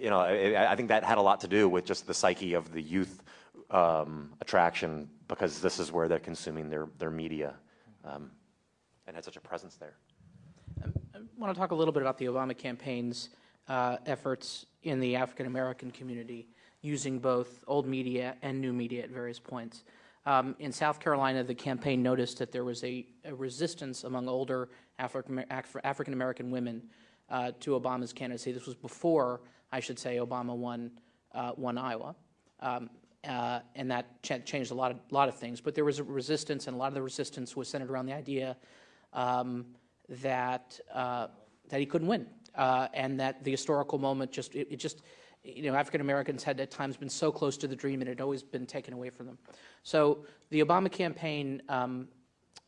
you know, I, I, think that had a lot to do with just the psyche of the youth um, attraction, because this is where they're consuming their their media, um, and had such a presence there. I want to talk a little bit about the Obama campaign's uh, efforts in the African American community using both old media and new media at various points. Um, in South Carolina, the campaign noticed that there was a, a resistance among older Afri African American women uh, to Obama's candidacy. This was before, I should say, Obama won, uh, won Iowa. Um, uh, and that ch changed a lot of, lot of things. But there was a resistance, and a lot of the resistance was centered around the idea um, that, uh, that he couldn't win, uh, and that the historical moment just, it, it just, you know, African Americans had at times been so close to the dream and it had always been taken away from them. So the Obama campaign, um,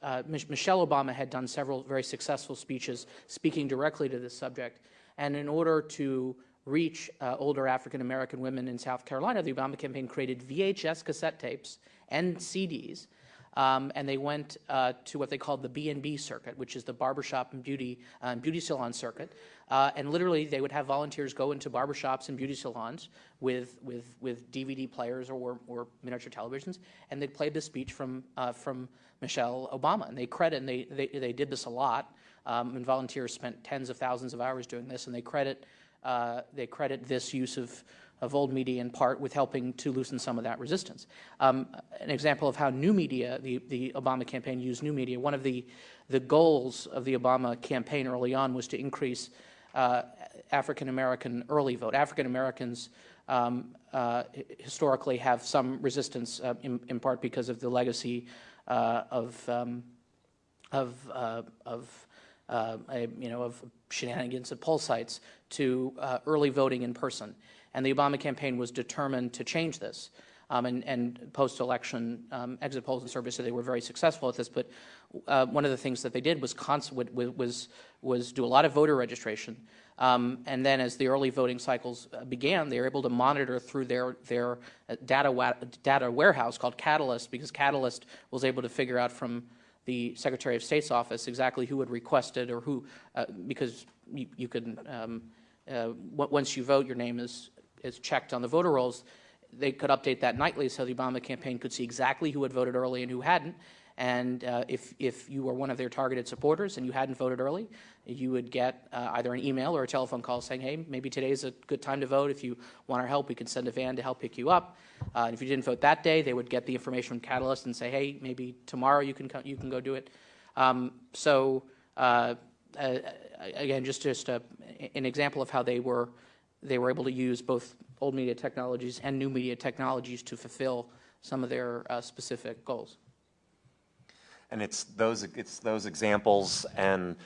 uh, Michelle Obama had done several very successful speeches speaking directly to this subject. And in order to reach uh, older African American women in South Carolina, the Obama campaign created VHS cassette tapes and CDs um, and they went uh, to what they called the B&B circuit, which is the barbershop and beauty, uh, beauty salon circuit. Uh, and literally, they would have volunteers go into barbershops and beauty salons with, with, with DVD players or, or miniature televisions, and they'd play the speech from, uh, from Michelle Obama. And they credit, and they, they, they did this a lot, um, and volunteers spent tens of thousands of hours doing this, and they credit, uh, they credit this use of of old media in part with helping to loosen some of that resistance. Um, an example of how new media, the, the Obama campaign used new media, one of the, the goals of the Obama campaign early on was to increase uh, African American early vote. African Americans um, uh, historically have some resistance, uh, in, in, part because of the legacy uh, of, um, of, uh, of uh, you know, of shenanigans at poll sites to early voting in person. And the Obama campaign was determined to change this. Um, and, and post-election um, exit polls and surveys said they were very successful at this. But uh, one of the things that they did was, was, was do a lot of voter registration. Um, and then as the early voting cycles uh, began, they were able to monitor through their, their uh, data, data warehouse called Catalist, because Catalist was able to figure out from the Secretary of State's office exactly who had requested or who, uh, because you, you could, um, uh, once you vote, your name is is checked on the voter rolls, they could update that nightly so the Obama campaign could see exactly who had voted early and who hadn't. And uh, if, if you were one of their targeted supporters and you hadn't voted early, you would get uh, either an email or a telephone call saying, hey, maybe today's a good time to vote. If you want our help, we can send a van to help pick you up. Uh, and if you didn't vote that day, they would get the information from Catalist and say, hey, maybe tomorrow you can, you can go do it. Um, so uh, uh, again, just, just a, an example of how they were, they were able to use both old media technologies and new media technologies to fulfill some of their uh, specific goals. And it's those, it's those examples and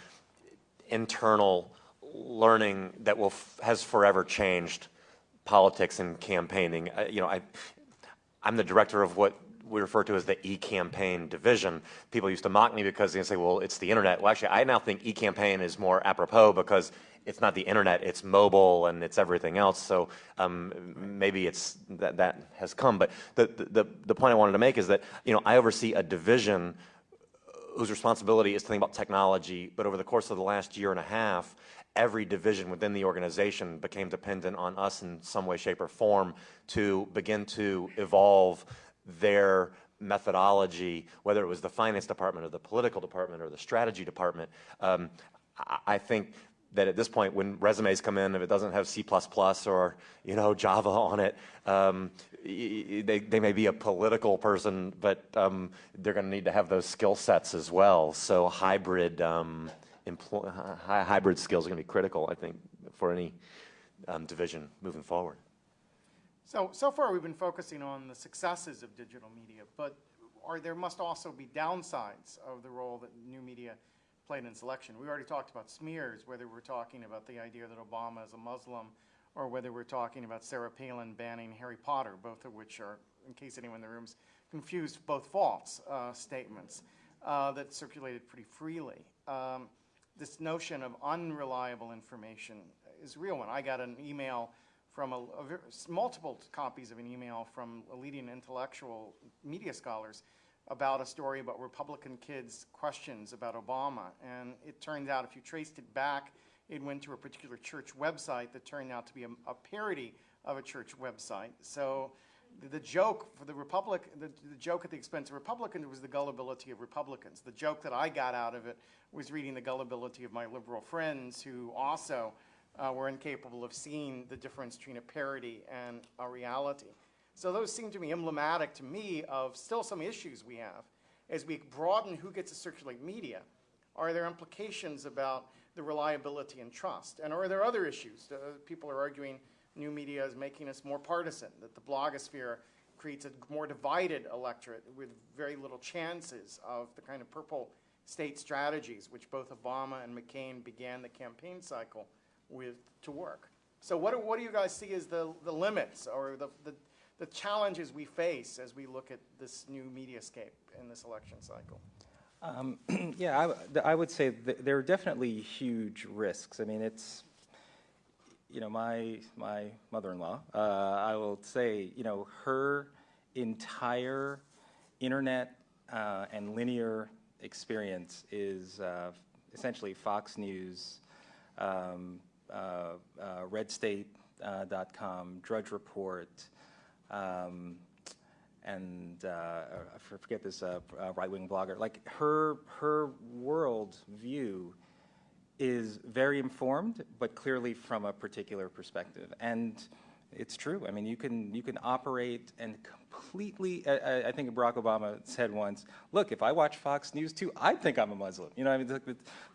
internal learning that will has forever changed politics and campaigning. Uh, you know, I, I'm the director of what we refer to as the e-campaign division. People used to mock me because they say, well, it's the internet. Well, actually, I now think e-campaign is more apropos because it's not the internet, it's mobile and it's everything else. So um, maybe it's that, that has come. But the, the, the point I wanted to make is that, you know, I oversee a division whose responsibility is to think about technology, but over the course of the last year and a half, every division within the organization became dependent on us in some way, shape, or form to begin to evolve their methodology, whether it was the finance department or the political department or the strategy department. Um, I think that at this point, when resumes come in, if it doesn't have C++ or you know Java on it, um, they, they may be a political person, but um, they're going to need to have those skill sets as well. So hybrid um, hybrid skills are going to be critical, I think, for any um, division moving forward. So, so far we've been focusing on the successes of digital media, but are, there must also be downsides of the role that new media played in selection. We already talked about smears, whether we're talking about the idea that Obama is a Muslim or whether we're talking about Sarah Palin banning Harry Potter, both of which are, in case anyone in the room's confused, both false uh, statements uh, that circulated pretty freely. Um, this notion of unreliable information is a real one. I got an email from a, a, multiple copies of an email from a leading intellectual media scholars about a story about Republican kids' questions about Obama. And it turned out, if you traced it back, it went to a particular church website that turned out to be a, a parody of a church website. So the, joke for the Republic, the, the, joke at the expense of Republicans was the gullibility of Republicans. The joke that I got out of it was reading the gullibility of my liberal friends who also uh, were incapable of seeing the difference between a parody and a reality. So those seem to be emblematic to me of still some issues we have. As we broaden who gets to circulate media, are there implications about the reliability and trust? And are there other issues? Uh, people are arguing new media is making us more partisan, that the blogosphere creates a more divided electorate with very little chances of the kind of purple state strategies which both Obama and McCain began the campaign cycle with to work. So what do, what do you guys see as the, the limits or the, the, the challenges we face as we look at this new mediascape in this election cycle? Um, yeah, I, I, would say there are definitely huge risks. I mean, it's, you know, my, my mother-in-law, uh, I will say, you know, her entire internet uh, and linear experience is uh, essentially Fox News, um, uh, uh, RedState.com, Drudge Report, um, and uh, I forget this right-wing blogger. Like her, her world view is very informed, but clearly from a particular perspective. And it's true. I mean, you can you can operate and completely. I, I, think Barack Obama said once, "Look, if I watch Fox News too, I think I'm a Muslim." You know, I mean,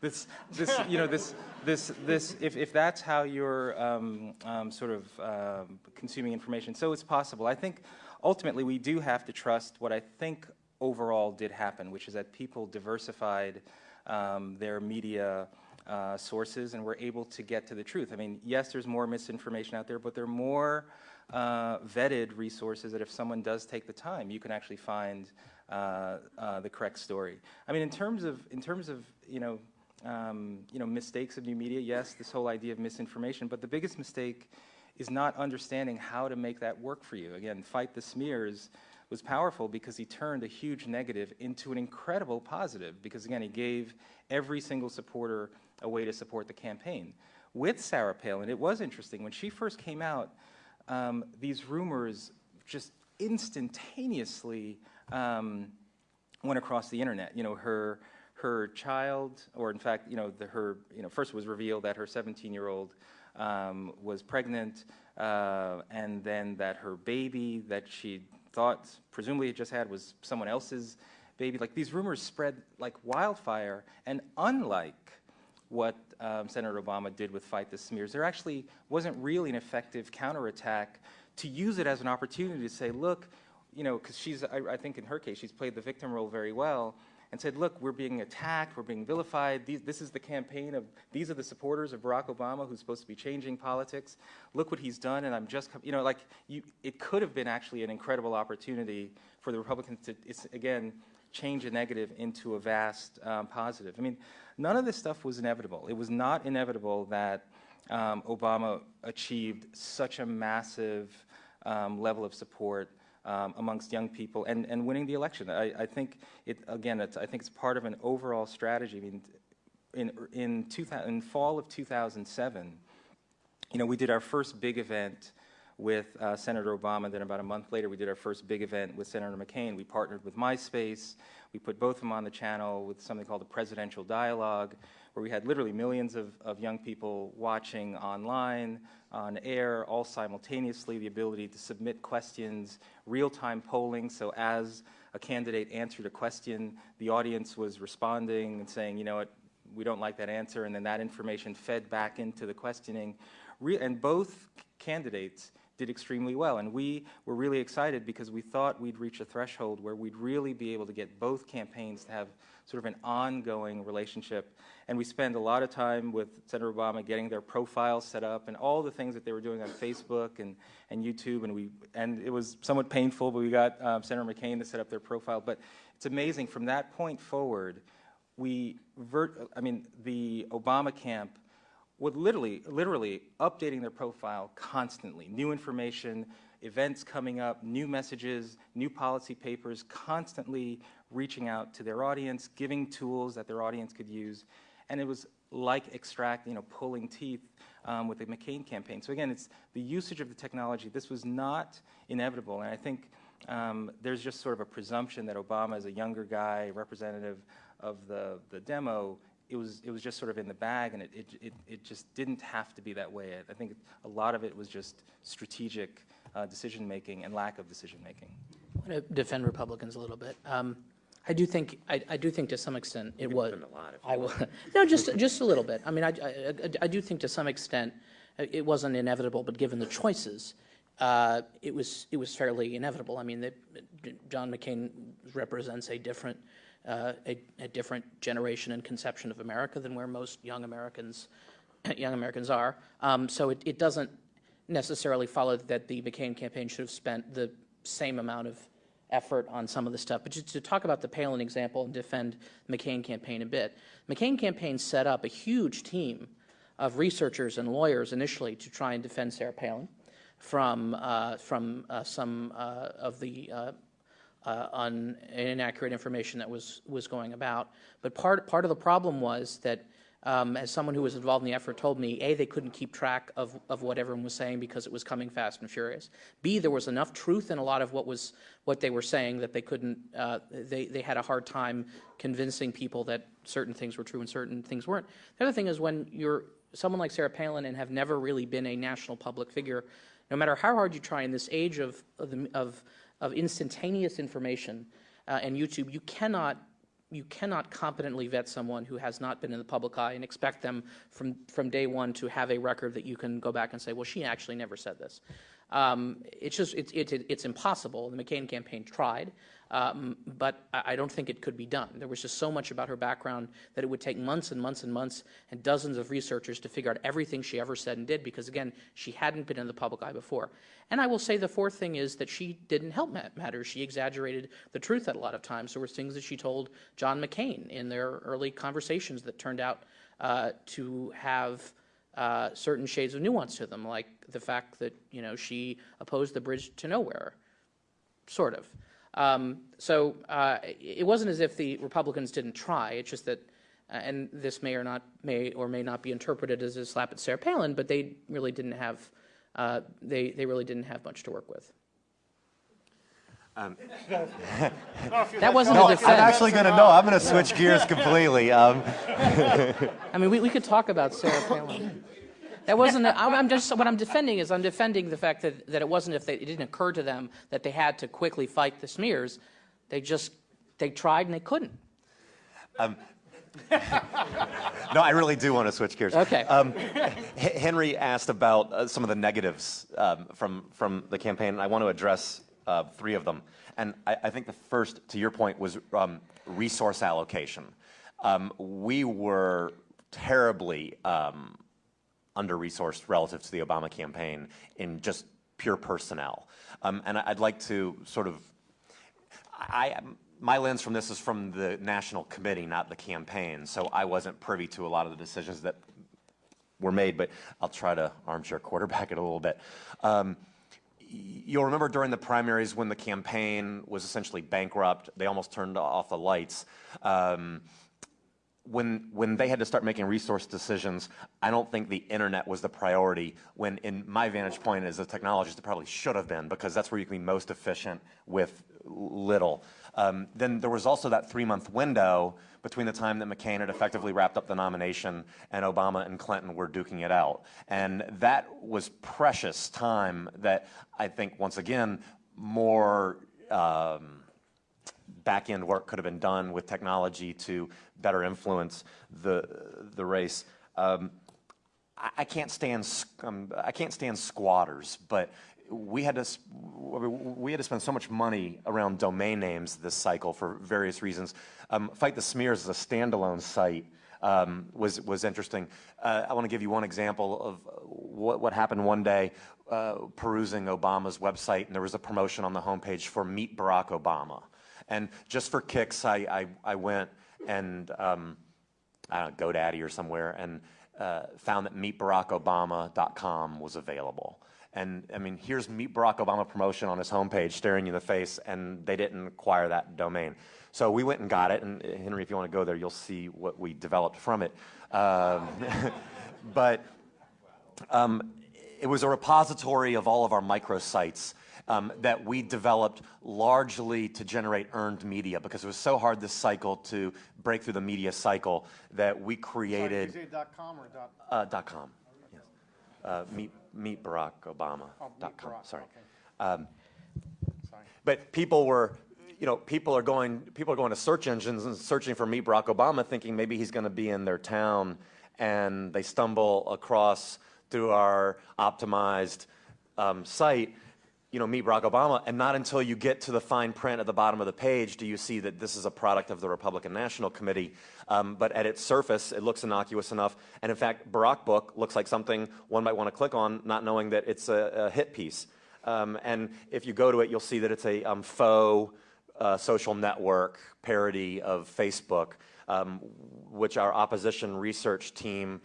this this you know this this this if if that's how you're um, um, sort of um, consuming information, so it's possible. I think ultimately we do have to trust what I think overall did happen, which is that people diversified um, their media uh, sources and we're able to get to the truth. I mean, yes, there's more misinformation out there, but there are more uh, vetted resources that if someone does take the time, you can actually find uh, uh the correct story. I mean, in terms of, in terms of you, know, um, you know, mistakes of new media, yes, this whole idea of misinformation, but the biggest mistake is not understanding how to make that work for you. Again, fight the smears was powerful because he turned a huge negative into an incredible positive because, again, he gave every single supporter a way to support the campaign. With Sarah Palin, it was interesting. When she first came out, um, these rumors just instantaneously um, went across the internet. You know, her her child, or in fact, you know, the, her, you know, first was revealed that her 17-year-old um, was pregnant, uh, and then that her baby that she thought presumably had just had was someone else's baby. Like these rumors spread like wildfire, and unlike what um, Senator Obama did with Fight the Smears, there actually wasn't really an effective counterattack to use it as an opportunity to say, look, you know, because she's, I, I think in her case, she's played the victim role very well and said, look, we're being attacked, we're being vilified, these, this is the campaign of, these are the supporters of Barack Obama who's supposed to be changing politics. Look what he's done, and I'm just, you know, like, you, it could have been actually an incredible opportunity for the Republicans to, again, change a negative into a vast um, positive. I mean, none of this stuff was inevitable. It was not inevitable that um, Obama achieved such a massive um, level of support um, amongst young people and, and winning the election. I, I think it again. I think it's part of an overall strategy. I mean, in in, 2000, in fall of 2007, you know, we did our first big event with uh, Senator Obama. Then about a month later, we did our first big event with Senator McCain. We partnered with MySpace. We put both of them on the channel with something called the Presidential Dialogue, where we had literally millions of, of young people watching online, on air, all simultaneously, the ability to submit questions, real-time polling, so as a candidate answered a question, the audience was responding and saying, you know what, we don't like that answer, and then that information fed back into the questioning. Re and both candidates did extremely well. And we were really excited because we thought we'd reach a threshold where we'd really be able to get both campaigns to have sort of an ongoing relationship. And we spent a lot of time with Senator Obama getting their profiles set up and all the things that they were doing on Facebook and, and YouTube. And, we, and it was somewhat painful, but we got um, Senator McCain to set up their profile. But it's amazing, from that point forward, we, I mean, the Obama camp with literally, literally updating their profile constantly. New information, events coming up, new messages, new policy papers, constantly reaching out to their audience, giving tools that their audience could use. And it was like extract, you know, pulling teeth um, with the McCain campaign. So again, it's the usage of the technology. This was not inevitable. And I think um, there's just sort of a presumption that Obama, as a younger guy, representative of the, the demo, it was it was just sort of in the bag, and it it it, it just didn't have to be that way. I, I think a lot of it was just strategic uh, decision making and lack of decision making. I want to defend Republicans a little bit. Um, I do think I, I, do think to some extent it was. I will no, just just a little bit. I mean, I, I, I do think to some extent uh, it wasn't inevitable, but given the choices, uh, it was it was fairly inevitable. I mean, the, John McCain represents a different uh, a, a, different generation and conception of America than where most young Americans young Americans are. Um, so it, it, doesn't necessarily follow that the McCain campaign should have spent the same amount of effort on some of the stuff. But just to talk about the Palin example and defend the McCain campaign a bit, McCain campaign set up a huge team of researchers and lawyers initially to try and defend Sarah Palin from uh, from uh, some uh, of the uh, on inaccurate information that was was going about. But part part of the problem was that, um, as someone who was involved in the effort told me, a they couldn't keep track of of what everyone was saying because it was coming fast and furious. B there was enough truth in a lot of what was what they were saying that they couldn't uh, they they had a hard time convincing people that certain things were true and certain things weren't. The other thing is when you're someone like Sarah Palin and have never really been a national public figure, no matter how hard you try in this age of of, the, of of instantaneous information uh, and YouTube, you cannot you cannot competently vet someone who has not been in the public eye and expect them from, from day one to have a record that you can go back and say, well, she actually never said this. Um, it's just it's, it, it's impossible. The McCain campaign tried, um, but I don't think it could be done. There was just so much about her background that it would take months and months and months and dozens of researchers to figure out everything she ever said and did because, again, she hadn't been in the public eye before. And I will say the fourth thing is that she didn't help matters. She exaggerated the truth at a lot of times. There were things that she told John McCain in their early conversations that turned out uh, to have uh, certain shades of nuance to them, like the fact that you know she opposed the bridge to nowhere, sort of. Um, so uh, it wasn't as if the Republicans didn't try. It's just that, uh, and this may or not may or may not be interpreted as a slap at Sarah Palin, but they really didn't have uh, they they really didn't have much to work with. Um, That wasn't no, a defense. I'm actually going to know. I'm going to switch gears completely. Um, I mean, we, we could talk about Sarah Palin. That wasn't. A, I'm, just. What I'm defending is I'm defending the fact that, that it wasn't if they, it didn't occur to them that they had to quickly fight the smears. They just they tried and they couldn't. Um, no, I really do want to switch gears. Okay. Um, H- Henry asked about uh, some of the negatives um, from from the campaign, and I want to address uh, three of them. And I, I think the first, to your point, was um, resource allocation. Um, we were terribly um, under-resourced relative to the Obama campaign in just pure personnel. Um, and I'd like to sort of I, my lens from this is from the national committee, not the campaign. So I wasn't privy to a lot of the decisions that were made, but I'll try to armchair quarterback it a little bit. Um, you'll remember during the primaries when the campaign was essentially bankrupt, they almost turned off the lights. Um, when when they had to start making resource decisions, I don't think the internet was the priority. When, in my vantage point as a technologist, it probably should have been because that's where you can be most efficient with little. Um, then there was also that three-month window between the time that McCain had effectively wrapped up the nomination and Obama and Clinton were duking it out, and that was precious time that I think once again more. Um, back end work could have been done with technology to better influence the the race. Um, I, I, can't stand um, I can't stand squatters, but we had to we had to spend so much money around domain names this cycle for various reasons. Um, Fight the Smears is a standalone site. Um, was was interesting. Uh, I want to give you one example of what what happened one day. Uh, perusing Obama's website, and there was a promotion on the homepage for Meet Barack Obama. And just for kicks, I, I, I went and, um, I don't know, GoDaddy or somewhere, and uh, found that meetbarackobama.com was available. And I mean, here's Meet Barack Obama promotion on his homepage staring you in the face, and they didn't acquire that domain. So we went and got it, and uh, Henry, if you want to go there, you'll see what we developed from it. Um, but um, it was a repository of all of our microsites um, that we developed largely to generate earned media because it was so hard this cycle to break through the media cycle that we created. Sorry, dot .com or dot? Uh, dot .com. Yes. Uh, meet meet Barack Obama. Oh, dot .com. Barack, Sorry. okay. Um, Sorry. but people were you know, people are going people are going to search engines and searching for Meet Barack Obama, thinking maybe he's going to be in their town, and they stumble across through our optimized um, site you know, meet Barack Obama, and not until you get to the fine print at the bottom of the page do you see that this is a product of the Republican National Committee. Um, but at its surface, it looks innocuous enough. And in fact, Barack Book looks like something one might want to click on, not knowing that it's a, a hit piece. Um, and if you go to it, you'll see that it's a um, faux uh, social network parody of Facebook, um, which our opposition research team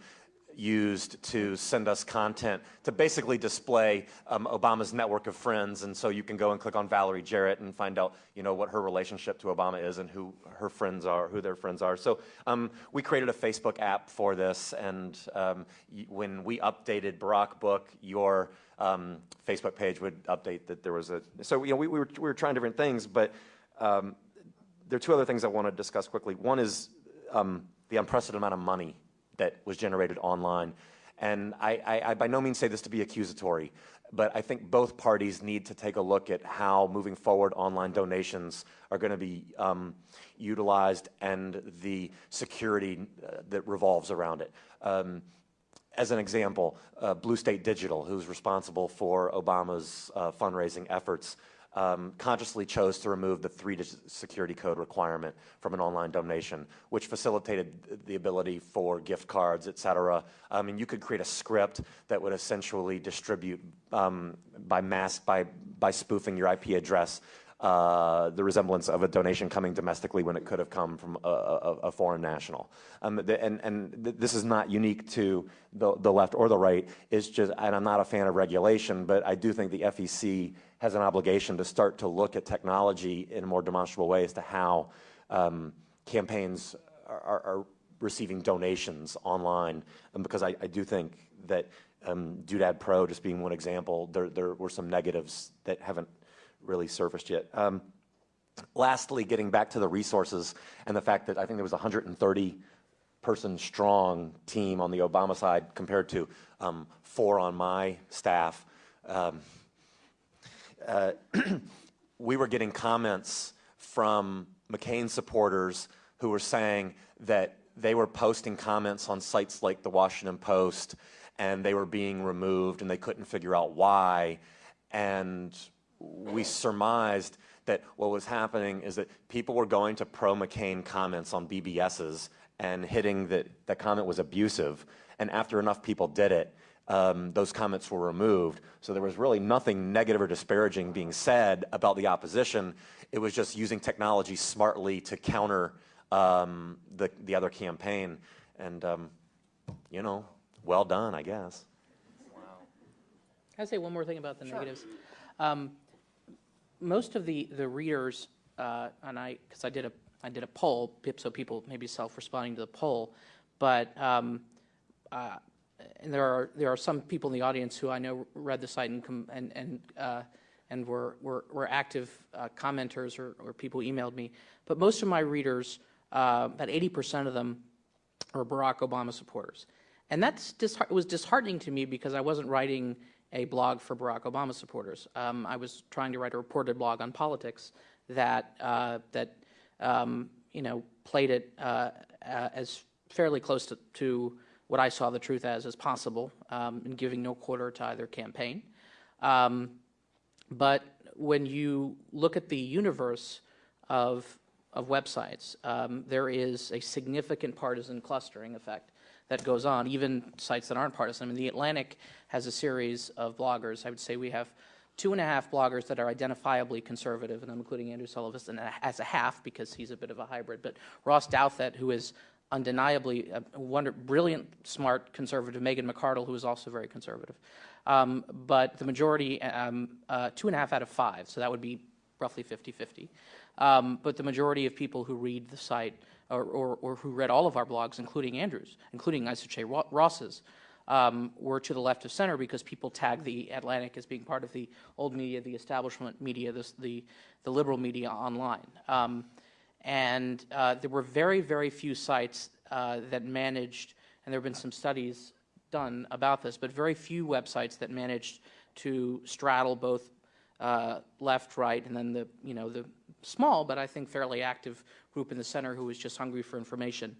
used to send us content to basically display um, Obama's network of friends. And so you can go and click on Valerie Jarrett and find out, you know, what her relationship to Obama is and who her friends are, who their friends are. So um, we created a Facebook app for this. And um, when we updated Barack Book, your um, Facebook page would update that there was a. So, you know, we, we, were, we were trying different things, but um, there are two other things I want to discuss quickly. One is um, the unprecedented amount of money that was generated online. And I, I, I, by no means say this to be accusatory, but I think both parties need to take a look at how moving forward online donations are going to be um, utilized and the security uh, that revolves around it. Um, as an example, uh, Blue State Digital, who's responsible for Obama's uh, fundraising efforts, um, consciously chose to remove the three-digit security code requirement from an online donation, which facilitated the ability for gift cards, et cetera. I mean, you could create a script that would essentially distribute um, by mask, by, by spoofing your IP address, uh, the resemblance of a donation coming domestically when it could have come from a, a, a foreign national. Um, the, and, and th this is not unique to the, the left or the right. It's just, and I'm not a fan of regulation, but I do think the FEC has an obligation to start to look at technology in a more demonstrable way as to how um, campaigns are, are, receiving donations online. Um, because I, I, do think that um, Doodad Pro, just being one example, there, there were some negatives that haven't really surfaced yet. Um, lastly, getting back to the resources and the fact that I think there was 130 person strong team on the Obama side compared to um, four on my staff. Um, uh, we were getting comments from McCain supporters who were saying that they were posting comments on sites like the Washington Post and they were being removed and they couldn't figure out why. And we surmised that what was happening is that people were going to pro McCain comments on BBSs and hitting that that comment was abusive. And after enough people did it, um, those comments were removed. So there was really nothing negative or disparaging being said about the opposition. It was just using technology smartly to counter um, the, the other campaign. And, um, you know, well done, I guess. Can I say one more thing about the Sure. negatives? Um, most of the the readers, uh, and I, because I did a I did a poll, pip- so people maybe self-responding to the poll, but um, uh, and there are there are some people in the audience who I know read the site and and and uh, and were were, were active uh, commenters or, or people who emailed me. But most of my readers, uh, about 80% of them, are Barack Obama supporters, and that's disheart- was disheartening to me because I wasn't writing a blog for Barack Obama supporters. Um, I was trying to write a reported blog on politics that uh, that um, you know played it uh, as fairly close to, to what I saw the truth as as possible, um, and giving no quarter to either campaign. Um, but when you look at the universe of of websites, um, there is a significant partisan clustering effect that goes on, even sites that aren't partisan. I mean, The Atlantic has a series of bloggers. I would say we have two and a half bloggers that are identifiably conservative, and I'm including Andrew Sullivan as a half because he's a bit of a hybrid. But Ross Douthat, who is undeniably a wonder, brilliant, smart conservative, Megan McArdle, who is also very conservative. Um, but the majority, um, uh, two and a half out of five, so that would be roughly 50 50. Um, but the majority of people who read the site or, or, or who read all of our blogs, including Andrew's, including I should Ross's, um, were to the left of center because people tag the Atlantic as being part of the old media, the establishment media, this, the, the liberal media online. Um, and uh, there were very, very few sites uh, that managed, and there have been some studies done about this, but very few websites that managed to straddle both uh, left, right, and then the you know the small but I think fairly active group in the center who was just hungry for information.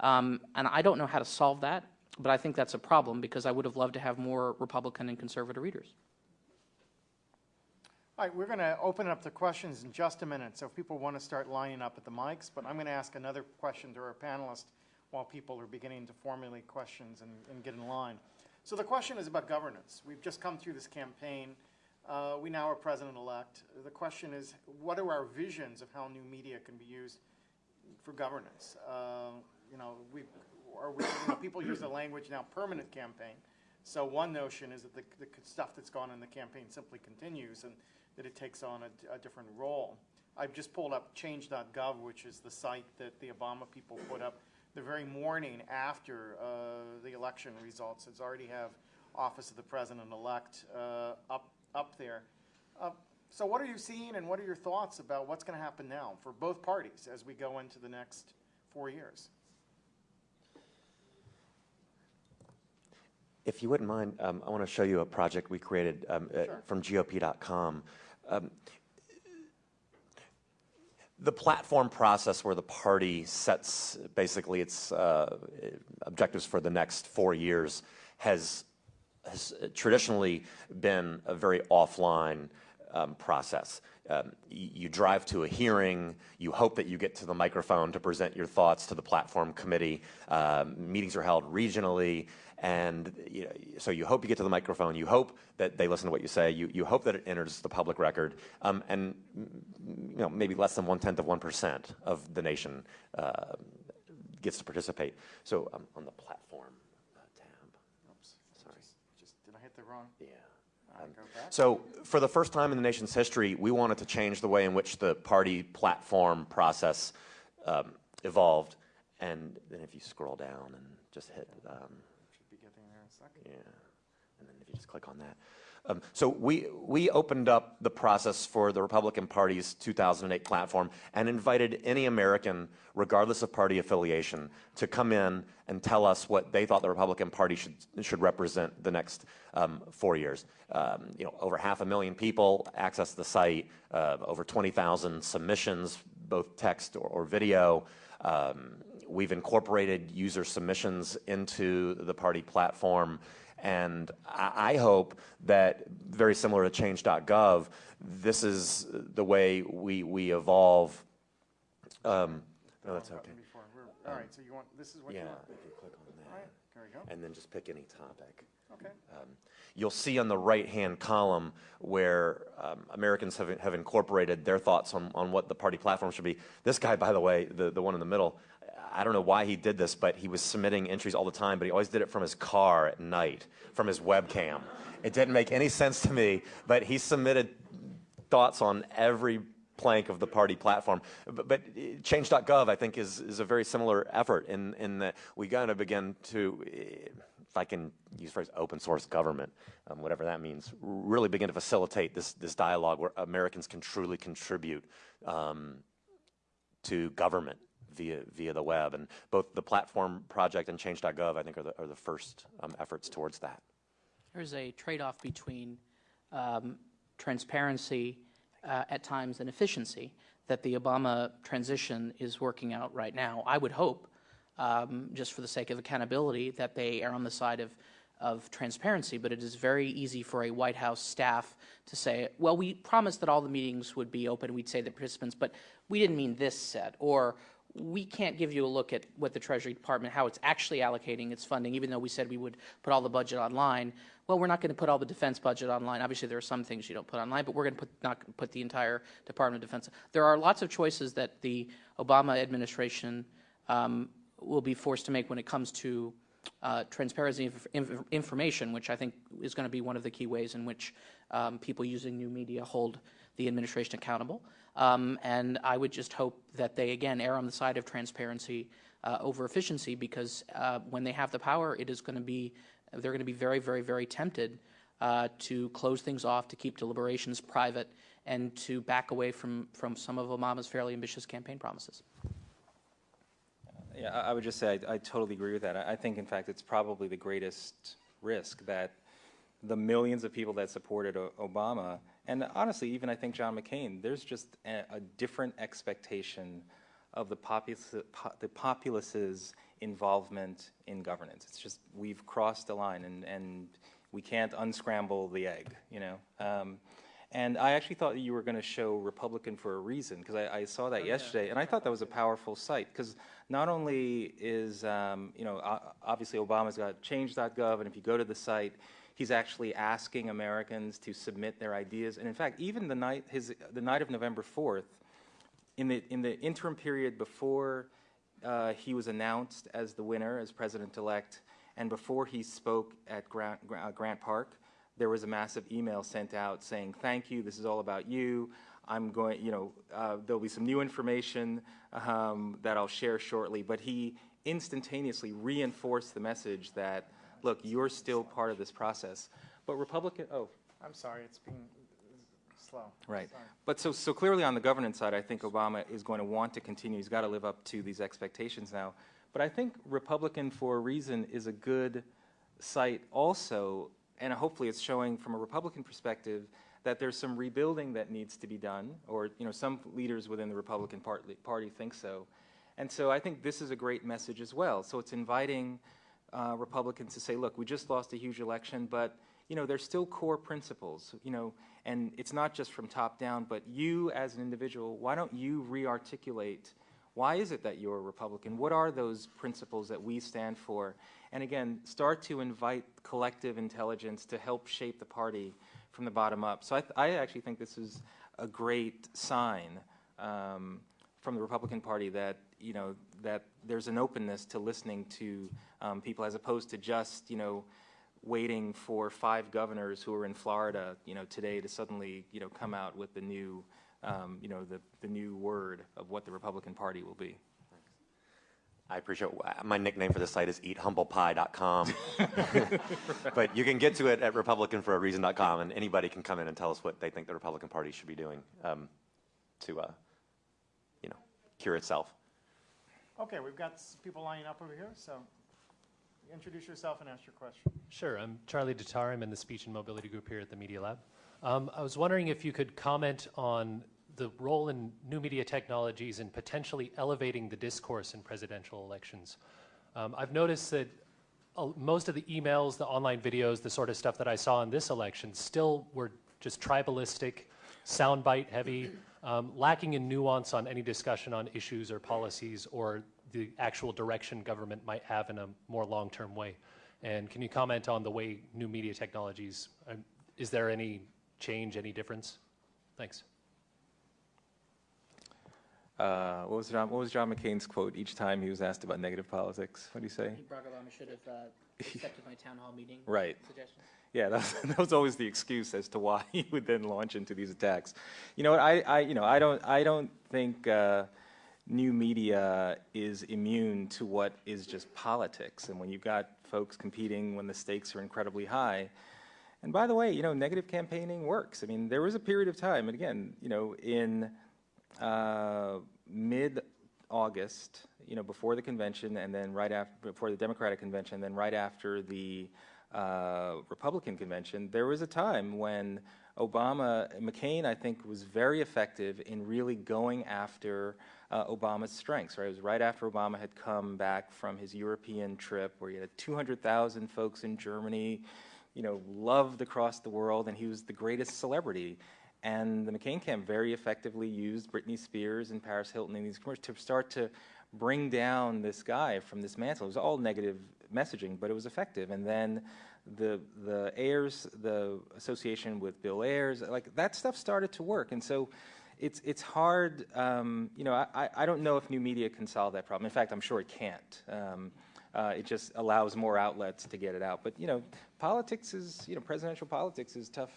Um, and I don't know how to solve that, but I think that's a problem because I would have loved to have more Republican and conservative readers. All right, we're going to open up the questions in just a minute, so if people want to start lining up at the mics, but I'm going to ask another question to our panelists while people are beginning to formulate questions and, and get in line. So the question is about governance. We've just come through this campaign. Uh, we now are president-elect. The question is, what are our visions of how new media can be used for governance? Uh, you know, we, are we, you know, people use the language now permanent campaign. So one notion is that the, the stuff that's gone in the campaign simply continues and that it takes on a, a different role. I've just pulled up change.gov, which is the site that the Obama people put up the very morning after uh, the election results. It's already have Office of the President-elect uh, up up there. Uh, so what are you seeing and what are your thoughts about what's going to happen now for both parties as we go into the next four years? If you wouldn't mind, um, I want to show you a project we created um, uh, Sure. from GOP.com. Um, the platform process where the party sets basically its uh, objectives for the next four years has, has traditionally been a very offline um, process. Um, you drive to a hearing, you hope that you get to the microphone to present your thoughts to the platform committee. Um, meetings are held regionally, and you know, so you hope you get to the microphone. You hope that they listen to what you say. You, you hope that it enters the public record, um, and you know maybe less than one tenth of one percent of the nation uh, gets to participate. So um, on the platform uh, tab, Oops, sorry. Just, did I hit the wrong? Yeah. Right. So, for the first time in the nation's history, we wanted to change the way in which the party platform process um, evolved. And then, if you scroll down and just hit, um, Should be getting there in a second. Yeah, and then if you just click on that. Um, so we, we opened up the process for the Republican Party's 2008 platform and invited any American, regardless of party affiliation, to come in and tell us what they thought the Republican Party should, should represent the next um, four years. Um, you know, over half a million people accessed the site, uh, over 20,000 submissions, both text or, or video. Um, we've incorporated user submissions into the party platform. And I, I hope that, very similar to change.gov, this is the way we, we evolve. Um, no, that's okay. All right, so you want, this is what you want? Yeah, if you click on that. All right, there we go. And then just pick any topic. Okay. Um, You'll see on the right-hand column where um, Americans have, have incorporated their thoughts on, on what the party platform should be. This guy, by the way, the, the one in the middle, I don't know why he did this, but he was submitting entries all the time, but he always did it from his car at night, from his webcam. It didn't make any sense to me, but he submitted thoughts on every plank of the party platform. But, but uh, change.gov, I think, is, is a very similar effort in, in that we got to begin to, if I can use the phrase open source government, um, whatever that means, really begin to facilitate this, this dialogue where Americans can truly contribute um, to government via, via the web. And both the platform project and change.gov, I think, are the, are the first um, efforts towards that. There's a trade-off between um, transparency uh, at times and efficiency that the Obama transition is working out right now. I would hope, um, just for the sake of accountability, that they are on the side of of transparency, but it is very easy for a White House staff to say, well, we promised that all the meetings would be open, we'd say the participants, but we didn't mean this set, or we can't give you a look at what the Treasury Department, how it's actually allocating its funding, even though we said we would put all the budget online. Well, we're not going to put all the defense budget online. Obviously, there are some things you don't put online, but we're going to put, not put the entire Department of Defense. There are lots of choices that the Obama administration um, will be forced to make when it comes to uh, transparency of inf information, which I think is going to be one of the key ways in which um, people using new media hold the administration accountable. Um, and I would just hope that they, again, err on the side of transparency uh, over efficiency because uh, when they have the power, it is going to be, they're going to be very, very, very tempted uh, to close things off, to keep deliberations private, and to back away from, from some of Obama's fairly ambitious campaign promises. Yeah, I would just say I, I totally agree with that. I, I think, in fact, it's probably the greatest risk that the millions of people that supported o Obama, and honestly, even I think John McCain, there's just a, a different expectation of the populace, po the populace's involvement in governance. It's just we've crossed the line, and, and we can't unscramble the egg, you know. Um, and I actually thought that you were going to show Republican for a reason, because I, I, saw that oh, yesterday, yeah. and I thought that was a powerful site, because not only is, um, you know, obviously Obama's got change.gov, and if you go to the site, he's actually asking Americans to submit their ideas. And in fact, even the night, his, the night of November 4th, in the, in the interim period before uh, he was announced as the winner, as president-elect, and before he spoke at Grant, Grant Park, there was a massive email sent out saying, thank you, this is all about you. I'm going, you know, uh, there'll be some new information um, that I'll share shortly. But he instantaneously reinforced the message that, look, you're still part of this process. But Republican, oh. I'm sorry, it's being slow. Right. Sorry. But so, so clearly on the governance side, I think Obama is going to want to continue. He's got to live up to these expectations now. But I think Republican for a Reason is a good site also and hopefully it's showing from a Republican perspective that there's some rebuilding that needs to be done, or you know, some leaders within the Republican Party think so. And so I think this is a great message as well. So it's inviting uh, Republicans to say, look, we just lost a huge election, but you know, there's still core principles, you know, and it's not just from top down, but you as an individual, why don't you re-articulate why is it that you're a Republican? What are those principles that we stand for? And again, start to invite collective intelligence to help shape the party from the bottom up. So I, I actually think this is a great sign um, from the Republican Party that you know that there's an openness to listening to um, people as opposed to just you know waiting for five governors who are in Florida you know today to suddenly you know come out with the new um, you know, the, the new word of what the Republican Party will be. I appreciate my nickname for the site is eathumblepie.com. but you can get to it at republicanforareason.com, and anybody can come in and tell us what they think the Republican Party should be doing um, to, uh, you know, cure itself. Okay, we've got people lining up over here, so introduce yourself and ask your question. Sure, I'm Charlie DeTar. I'm in the Speech and Mobility Group here at the Media Lab. Um, I was wondering if you could comment on the role in new media technologies in potentially elevating the discourse in presidential elections. Um, I've noticed that uh, most of the emails, the online videos, the sort of stuff that I saw in this election still were just tribalistic, soundbite heavy, um, lacking in nuance on any discussion on issues or policies or the actual direction government might have in a more long-term way. And can you comment on the way new media technologies, uh, is there any change, any difference? Thanks. Uh, what was John? What was John McCain's quote each time he was asked about negative politics? What do you say? Barack Obama should have uh, accepted my town hall meeting right. suggestion. Yeah, that was, that was, always the excuse as to why he would then launch into these attacks. You know what? I, I you know, I don't, I don't think uh, new media is immune to what is just politics. And when you've got folks competing when the stakes are incredibly high. And by the way, you know, negative campaigning works. I mean, there was a period of time, and again, you know, in uh, mid-August, you know, before the convention, and then right after, before the Democratic convention, then right after the uh, Republican convention, there was a time when Obama, McCain, I think, was very effective in really going after uh, Obama's strengths. Right, it was right after Obama had come back from his European trip, where he had 200,000 folks in Germany, you know, loved across the world, and he was the greatest celebrity. And the McCain camp very effectively used Britney Spears and Paris Hilton in these commercials to start to bring down this guy from this mantle. It was all negative messaging, but it was effective. And then the the Ayers, the association with Bill Ayers, like that stuff started to work. And so it's it's hard. Um, you know, I, I don't know if new media can solve that problem. In fact, I'm sure it can't. Um, uh, it just allows more outlets to get it out. But you know, politics is you know presidential politics is tough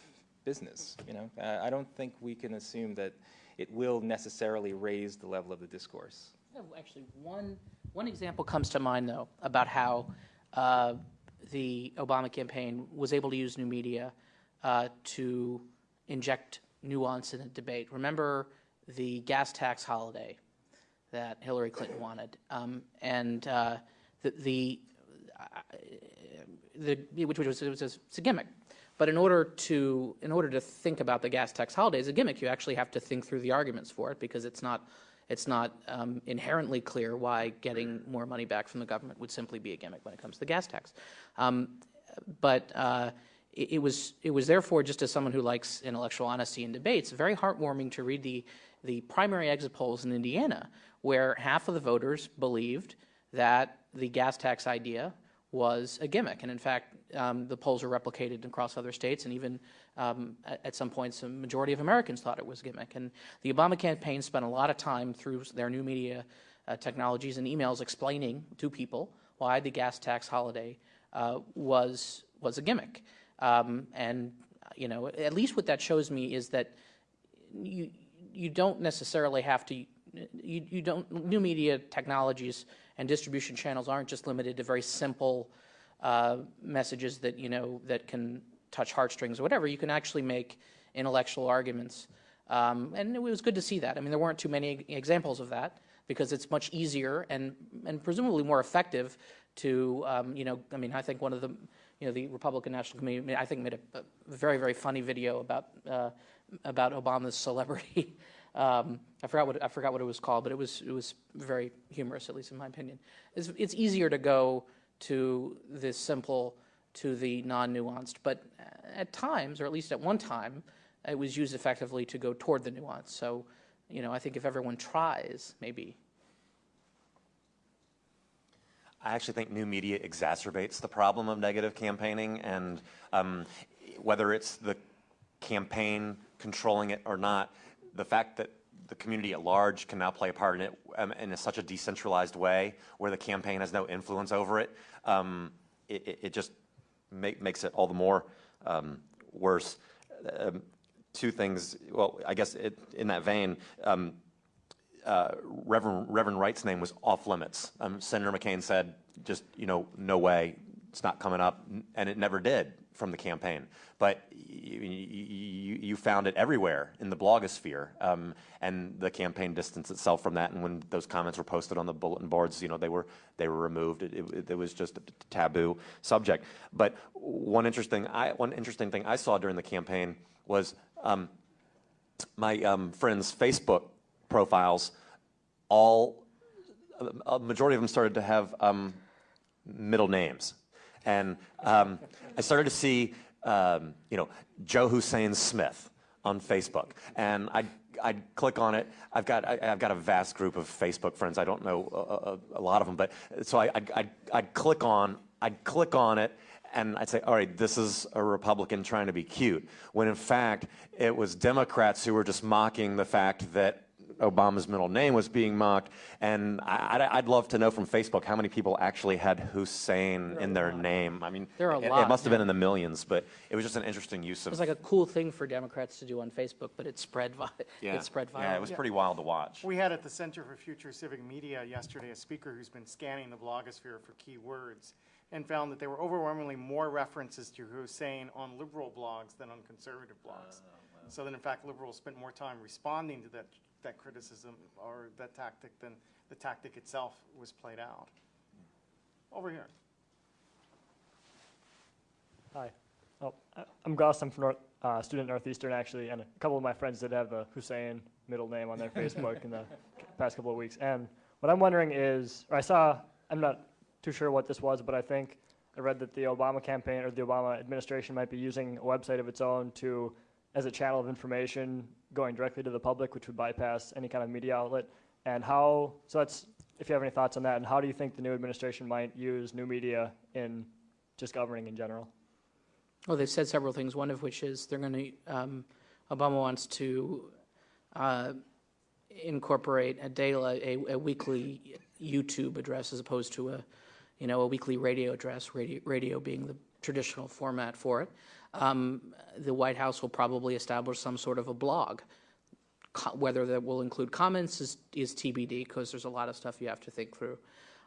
business. You know, I don't think we can assume that it will necessarily raise the level of the discourse. Actually, one one example comes to mind though about how uh, the Obama campaign was able to use new media uh, to inject nuance in the debate. Remember the gas tax holiday that Hillary Clinton wanted, um, and uh, the, the, uh, the which was, it was a gimmick. But in order to in order to think about the gas tax holiday as a gimmick, you actually have to think through the arguments for it because it's not it's not um, inherently clear why getting more money back from the government would simply be a gimmick when it comes to the gas tax. Um, but uh, it, it, was it was therefore just as someone who likes intellectual honesty in debates, very heartwarming to read the the primary exit polls in Indiana, where half of the voters believed that the gas tax idea was a gimmick. And in fact, um, the polls were replicated across other states, and even um, at, some points, a majority of Americans thought it was a gimmick. And the Obama campaign spent a lot of time through their new media uh, technologies and emails explaining to people why the gas tax holiday uh, was was a gimmick. Um, and you know, at least what that shows me is that you you don't necessarily have to. You, you don't new media technologies and distribution channels aren't just limited to very simple uh, messages that you know that can touch heartstrings or whatever. You can actually make intellectual arguments, um, and it was good to see that. I mean, there weren't too many examples of that because it's much easier and and presumably more effective to um, you know. I mean, I think one of the you know the Republican National Committee I think made a, a very very funny video about uh, about Obama's celebrity. Um, I forgot what I forgot what it was called, but it was it was very humorous, at least in my opinion. It's, it's easier to go to the simple to the non-nuanced, but at times, or at least at one time, it was used effectively to go toward the nuance. So, you know, I think if everyone tries, maybe. I actually think new media exacerbates the problem of negative campaigning, and um, whether it's the campaign controlling it or not, the fact that the community at large can now play a part in it um, in a, such a decentralized way where the campaign has no influence over it, um, it, it, just make, makes it all the more um, worse. Um, two things, well, I guess it, in that vein, um, uh, Reverend, Reverend Wright's name was off limits. Um, Senator McCain said, just, you know, no way, it's not coming up, and it never did from the campaign. But you, you, you found it everywhere in the blogosphere, um, and the campaign distanced itself from that. And when those comments were posted on the bulletin boards, you know, they were they were removed. It, it, it was just a taboo subject. But one interesting I, one interesting thing I saw during the campaign was um, my um, friends' Facebook profiles. All a majority of them started to have um, middle names. And um, I started to see, um, you know, Joe Hussein Smith on Facebook. And I'd, I'd click on it. I've got, I, have got a vast group of Facebook friends. I don't know a, a, a lot of them, but so I, I'd, I'd, I'd click on, I'd click on it, and I'd say, all right, this is a Republican trying to be cute. When in fact, it was Democrats who were just mocking the fact that Obama's middle name was being mocked. And I, would love to know from Facebook how many people actually had Hussein in their name. I mean, there are a it, lot, it must have yeah. been in the millions, but it was just an interesting use of. It was like a cool thing for Democrats to do on Facebook, but it spread. Vi- yeah. It spread viral. Yeah, it was pretty wild to watch. We had at the Center for Future Civic Media yesterday a speaker who's been scanning the blogosphere for keywords and found that there were overwhelmingly more references to Hussein on liberal blogs than on conservative blogs. Uh, so that in fact liberals spent more time responding to that that criticism or that tactic than the tactic itself was played out. Over here. Hi. Oh, I'm Goss. I'm from North, uh, student Northeastern actually, and a couple of my friends did have the Hussein middle name on their Facebook in the past couple of weeks. And what I'm wondering is, or I saw, I'm not too sure what this was, but I think I read that the Obama campaign or the Obama administration might be using a website of its own to as a channel of information going directly to the public, which would bypass any kind of media outlet? And how, so that's, if you have any thoughts on that, and how do you think the new administration might use new media in just governing in general? Well, they've said several things, one of which is they're going to, um, Obama wants to uh, incorporate a daily, a, a, weekly YouTube address as opposed to a, you know, a weekly radio address, radio, radio being the traditional format for it. Um, the White House will probably establish some sort of a blog. Co whether that will include comments is, is TBD because there's a lot of stuff you have to think through.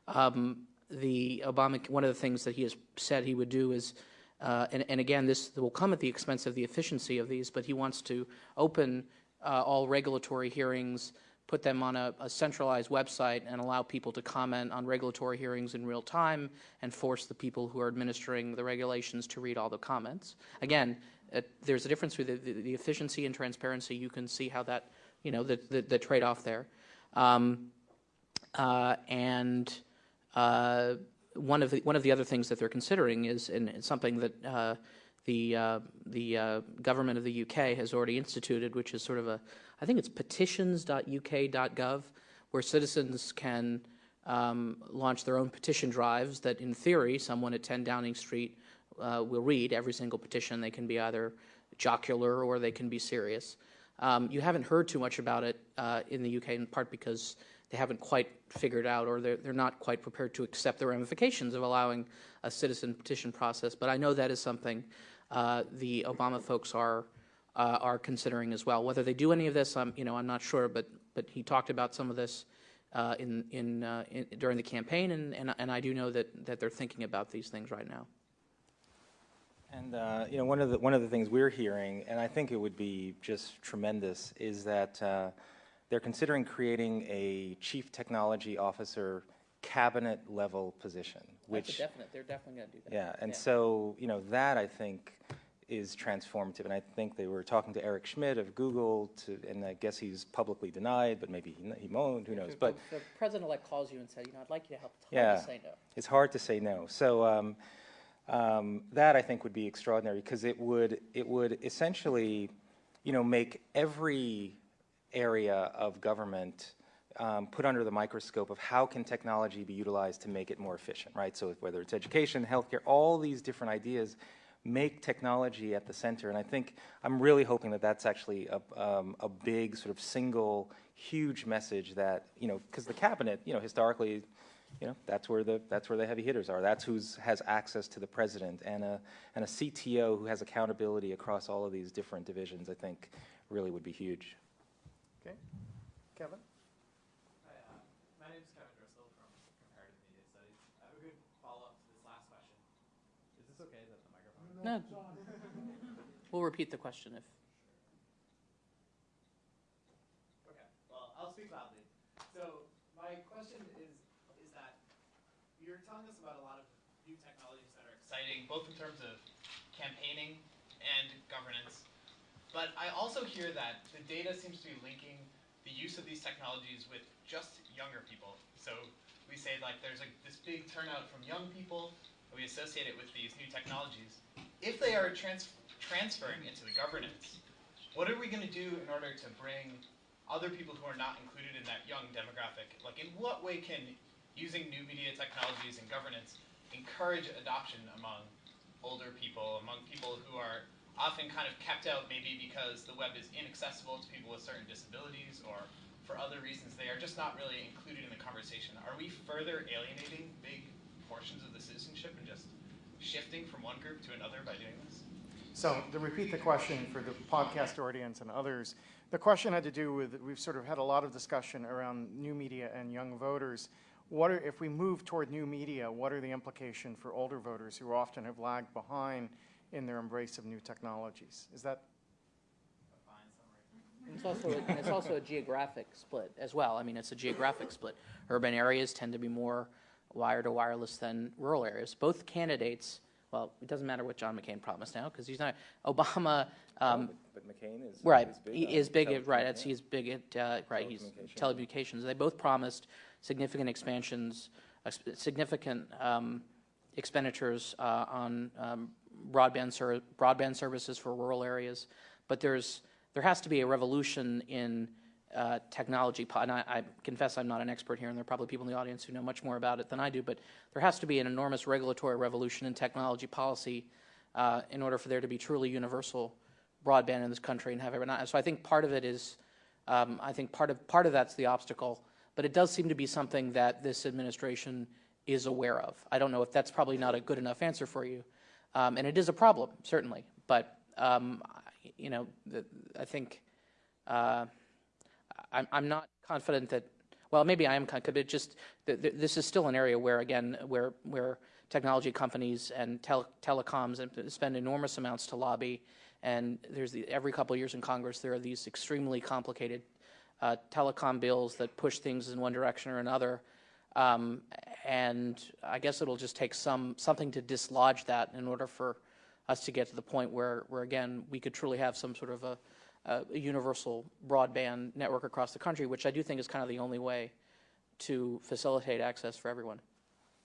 Um, the Obama, one of the things that he has said he would do is, uh, and, and, again, this will come at the expense of the efficiency of these, but he wants to open uh, all regulatory hearings put them on a, a, centralized website and allow people to comment on regulatory hearings in real time and force the people who are administering the regulations to read all the comments. Again, there's a difference with the, the, efficiency and transparency. You can see how that, you know, the, the, the trade-off there. Um, uh, and uh, one of the one of the other things that they're considering is, and something that uh, the uh, the uh, government of the UK has already instituted, which is sort of a I think it's petitions.uk.gov, where citizens can um, launch their own petition drives that, in theory, someone at 10 Downing Street uh, will read every single petition. They can be either jocular or they can be serious. Um, you haven't heard too much about it uh, in the UK, in part because they haven't quite figured out or they're, they're not quite prepared to accept the ramifications of allowing a citizen petition process. But I know that is something uh, the Obama folks are uh, are considering as well. Whether they do any of this, I'm, you know, I'm not sure, but, but he talked about some of this uh, in, in, uh, in, during the campaign, and, and, and I do know that, that they're thinking about these things right now. And uh, you know, one of the one of the things we're hearing, and I think it would be just tremendous, is that uh, they're considering creating a chief technology officer cabinet level position. Which definite. They're definitely going to do that. Yeah, and yeah. so you know that I think is transformative. And I think they were talking to Eric Schmidt of Google, to, and I guess he's publicly denied, but maybe he, he won't. Who knows? But the president-elect calls you and says, "You know, I'd like you to help." It's yeah, to say no. It's hard to say no. So um, um, that I think would be extraordinary because it would it would essentially, you know, make every area of government. Um, put under the microscope of how can technology be utilized to make it more efficient, right? So whether it's education, healthcare, all these different ideas make technology at the center. And I think I'm really hoping that that's actually a, um, a big sort of single huge message that, you know, because the cabinet, you know, historically, you know, that's where the that's where the heavy hitters are. That's who has access to the president and a and a CTO who has accountability across all of these different divisions. I think really would be huge. Okay, Kevin. okay that the microphone. No. We'll repeat the question if. Okay, well, I'll speak loudly. So my question is, is that you're telling us about a lot of new technologies that are exciting, both in terms of campaigning and governance. But I also hear that the data seems to be linking the use of these technologies with just younger people. So we say like there's a, this big turnout from young people, and we associate it with these new technologies. If they are trans transferring into the governance, what are we going to do in order to bring other people who are not included in that young demographic? Like in what way can using new media technologies and governance encourage adoption among older people, among people who are often kind of kept out maybe because the web is inaccessible to people with certain disabilities or for other reasons they are just not really included in the conversation. Are we further alienating big portions of the citizenship and just shifting from one group to another by doing this? So to repeat the question for the podcast audience and others, the question had to do with, we've sort of had a lot of discussion around new media and young voters. What are, if we move toward new media, what are the implications for older voters who often have lagged behind in their embrace of new technologies? Is that? It's also, a, it's also a geographic split as well. I mean, it's a geographic split. Urban areas tend to be more wired or wireless than rural areas. Both candidates, well, it doesn't matter what John McCain promised now because he's not. Obama. Um, but McCain is right. Is big he is big. At, right. That's, he's big at uh, right. He's telecommunications. They both promised significant expansions, uh, significant um, expenditures uh, on um, broadband ser- broadband services for rural areas. But there's there has to be a revolution in uh, technology. And I, I confess I'm not an expert here, and there are probably people in the audience who know much more about it than I do. But there has to be an enormous regulatory revolution in technology policy uh, in order for there to be truly universal broadband in this country and have everyone. So I think part of it is, um, I think part of part of that's the obstacle. But it does seem to be something that this administration is aware of. I don't know if that's probably not a good enough answer for you, um, and it is a problem certainly. But um, you know, I think uh, I'm, I'm not confident that. Well, maybe I am confident, but just th- th- this is still an area where, again, where where technology companies and tel- telecoms spend enormous amounts to lobby, and there's the, every couple of years in Congress there are these extremely complicated uh, telecom bills that push things in one direction or another. Um, and I guess it'll just take some something to dislodge that in order for us to get to the point where, where again, we could truly have some sort of a, a, a universal broadband network across the country, which I do think is kind of the only way to facilitate access for everyone.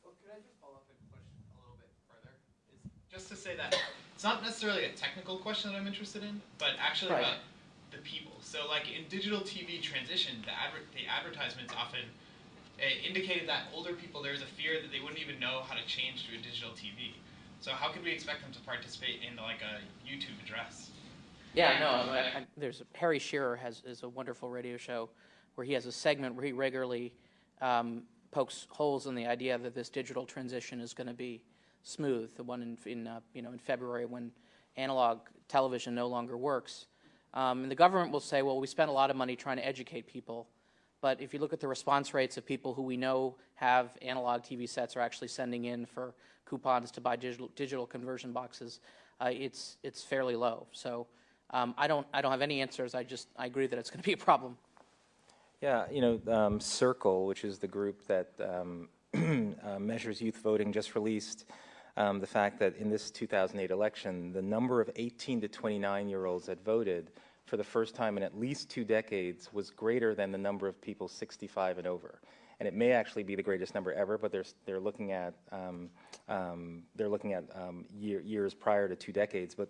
Well, could I just follow up and push a little bit further? Is just to say that it's not necessarily a technical question that I'm interested in, but actually Right. about the people. So, like in digital TV transition, the adver- the advertisements often uh, indicated that older people there is a fear that they wouldn't even know how to change to a digital TV. So, how could we expect them to participate in like a YouTube address? Yeah, no. I, I, there's a Harry Shearer has is a wonderful radio show where he has a segment where he regularly um, pokes holes in the idea that this digital transition is going to be smooth. The one in, in uh, you know in February when analog television no longer works, um, and the government will say, well, we spent a lot of money trying to educate people. But if you look at the response rates of people who we know have analog TV sets are actually sending in for coupons to buy digital, digital conversion boxes, uh, it's it's fairly low. So um, I don't I don't have any answers. I just I agree that it's going to be a problem. Yeah, you know, um, Circle, which is the group that um, uh, measures youth voting, just released um, the fact that in this 2008 election, the number of 18 to 29 year olds that voted for the first time in at least two decades was greater than the number of people 65 and over. And it may actually be the greatest number ever, but they're, they're looking at, um, um, they're looking at year, years prior to two decades. But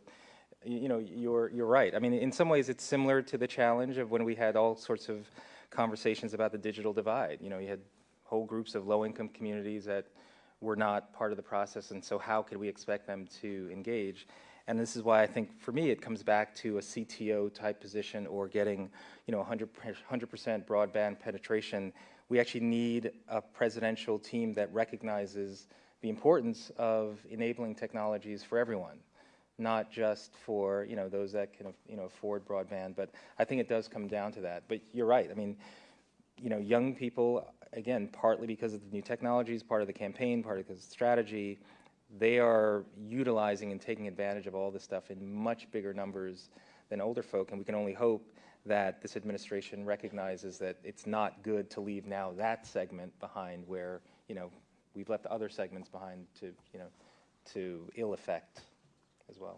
you know, you're, you're right. I mean, in some ways, it's similar to the challenge of when we had all sorts of conversations about the digital divide. You know, you had whole groups of low-income communities that were not part of the process, and so how could we expect them to engage? And this is why I think, for me, it comes back to a CTO type position or getting, you know, 100 percent broadband penetration. We actually need a presidential team that recognizes the importance of enabling technologies for everyone not just for you know those that can you know afford broadband. But I think it does come down to that. But you're right. I mean, you know, young people again, partly because of the new technologies, part of the campaign, part of the strategy. they are utilizing and taking advantage of all this stuff in much bigger numbers than older folk, and we can only hope that this administration recognizes that it's not good to leave now that segment behind where, you know, we've left other segments behind to, you know, to ill effect as well.